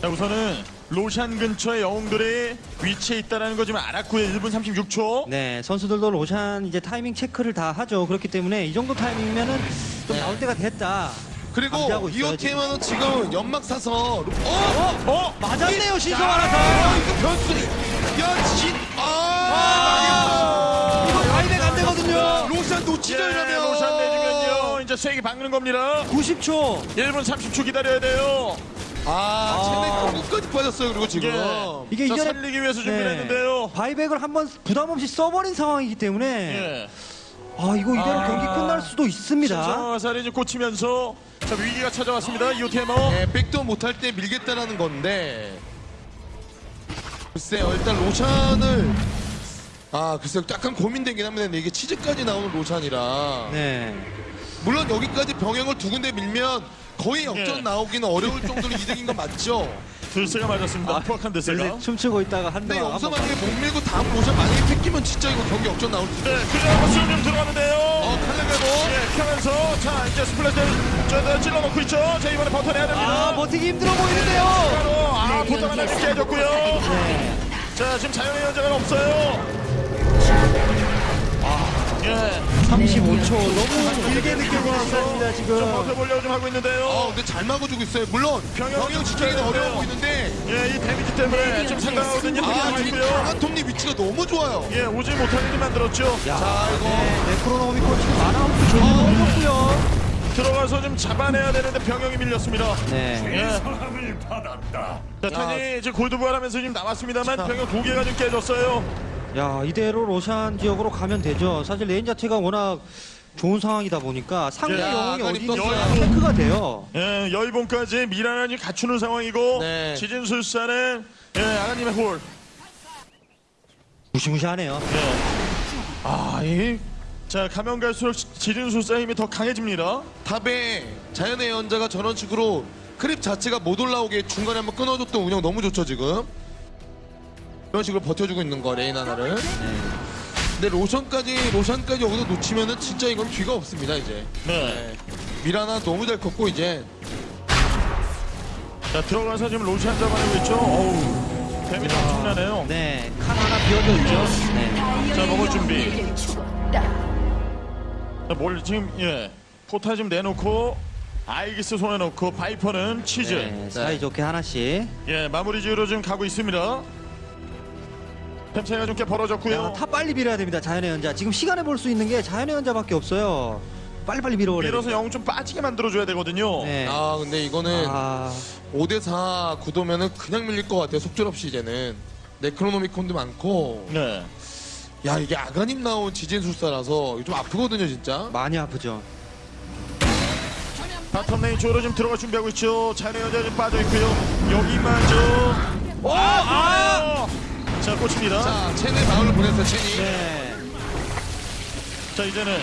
자 우선은 로샨 근처에 영웅들이 위치해 있다는 거 지금 알았고요. 1분 36초. 네, 선수들도 로션 이제 타이밍 체크를 다 하죠. 그렇기 때문에 이 정도 타이밍이면은 좀 나올 때가 됐다. 그리고 감지하고 있어요, 이호 팀은 지금 연막 사서 로- 어? 어? 맞았네요, 신성 아, 하나서. 이거 변수. 야 진. 아, 이거 타이밍 안 되거든요. 로션 놓치죠 예, 이러면. 로션 내주면요. 이제 세게 박는 겁니다. 90초. 1분 30초 기다려야 돼요. 아, 체내 끝까지 빠졌어요. 그리고 지금. 예. 이게 자, 이전에 살리기 위해서 준비를 네. 했는데요. 바이백을 한번 부담 없이 써버린 상황이기 때문에 예. 아 이거 이대로 아. 경기 끝날 수도 있습니다. 화살이 이제 꽂히면서 자, 위기가 찾아왔습니다. 이오테머. 예, 백도 못할 때 밀겠다라는 건데. 글쎄요, 일단 로션을 아 글쎄요, 약간 고민되긴 합니다. 근데 이게 치즈까지 나오는 로션이라 네. 물론 여기까지 병행을 두 군데 밀면 거의 역전 예. 나오기는 어려울 정도로 이득인 건 맞죠. 들새가 맞았습니다. 포악한 들새가. 원래 춤추고 있다가 한 근데 대. 여기서 만약에 못 밀고 다음 로션 만약에 뺏기면 진짜 이거 경기 역전 나올 수 있어요. 네, 그냥 수좀 들어가는데요. 어, 칼레가도 예, 켜면서 자 이제 스플래시를 저 찔러놓고 있죠. 자 이번에 버텨내야 됩니다. 아 버티기 힘들어 보이는데요. 바로 아 보통 하나 깨졌고요. 네. 자 지금 자연의 현장은 없어요. 예, 35초 너무 길게 느껴지습니다 좀 지금. 버텨보려고 좀 하고 있는데요. 어, 근데 잘 막아주고 있어요. 물론 병영 지키기는 어려워. 보이는데 예, 이 데미지 때문에 좀 상당하거든요. 아, 아, 지금. 강한 톱니 위치가 너무 좋아요. 예, 오지 못하게 좀 만들었죠. 야, 자, 이거. 네, 네크로노미코 지금 만화홈도 조금 어렵고요. 들어가서 좀 잡아내야 되는데 병영이 밀렸습니다. 네. 예. 자, 탄이 이제 골드 부활하면서 지금 나왔습니다만 병영 두 개가 좀 깨졌어요. 야 이대로 로샨 지역으로 가면 되죠. 사실 레인 자체가 워낙 좋은 상황이다 보니까 상대 야, 영웅이 아까리 어디 떴어요. 있는지 체크가 돼요. 예, 여의봉까지 미라난이 갖추는 상황이고 네. 지진술사는 예, 아가님의 홀. 무시무시하네요. 예. 아, 이 자, 가면 갈수록 지진술사 힘이 더 강해집니다. 탑에 자연의 연자가 저런 식으로 크립 자체가 못 올라오게 중간에 한번 끊어줬던 운영 너무 좋죠 지금 이런 식으로 버텨주고 있는 거 레인 하나를 근데 로샨까지 로샨까지 여기서 놓치면은 진짜 이건 뒤가 없습니다 이제 네. 네. 미라나 너무 잘 컸고 이제 자, 들어가서 지금 로샨 잡아내고 있죠. 어우, 데미지 엄청나네요. 네, 칸 하나 비어져 있죠. 네. 자, 먹을 준비. 내게 죽었다. 자, 뭘 지금 예, 포타 좀 내놓고 아이기스 손에 놓고 바이퍼는 치즈. 네, 사이좋게 하나씩. 예, 마무리 지으러 지금 가고 있습니다. 템 차이가 좀 꽤 벌어졌고요. 야, 타 빨리 밀어야 됩니다. 자연의 연자. 지금 시간을 볼 수 있는 게 자연의 연자밖에 없어요. 빨리빨리 밀어버려야 밀어서 됩니다. 영웅 좀 빠지게 만들어줘야 되거든요. 네. 아 근데 이거는 아, 5대4 구도면은 그냥 밀릴 것 같아요 속절 없이 이제는 네크로노미콘도 많고 네. 야 이게 아가님 나온 지진술사라서 좀 아프거든요 진짜 많이 아프죠. 바텀 레인 쪽으로 지금 들어갈 준비하고 있죠. 자네 여자 좀 빠져 있고요. 여기마저. 오! 아! 자, 꽂힙니다. 자, 자, 체내 마을을 보냈어요, 체니. 네. 이제는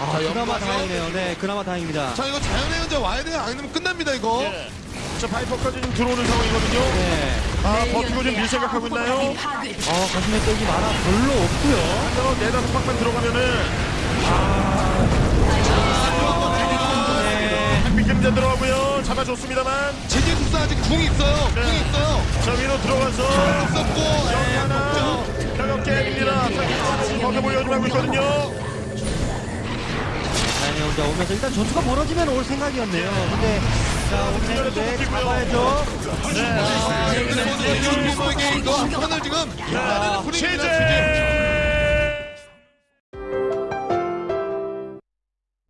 아, 자, 그나마 연마죠? 다행이네요. 네, 그나마 다행입니다. 자, 이거 자연의 현재 와야 돼요. 안 되면 끝납니다, 이거. 예. 자, 바이퍼까지 좀 들어오는 상황이거든요. 네. 아, 버티고 좀밀 생각하고 있나요? 어, 가슴에 떡이 많아 별로 없고요. 한 네다섯 방만 들어가면은 네. 햇빛 들어가고요. 잡아줬습니다만. 제재숙사 아직 궁 있어요. 궁 네. 있어요. 자, 위로 들어가서. 썼고, 여기 예, 하나. 가볍게. 자, 거기 보여주고 있거든요. 다행히 혼자 오면서 일단 전투가 벌어지면 올 생각이었네요. 근데 자, 오는데 잡아야죠. 네. 아, 여기서 이거 이거 한 판을 지금 자, 나는 분위기입니다. 최재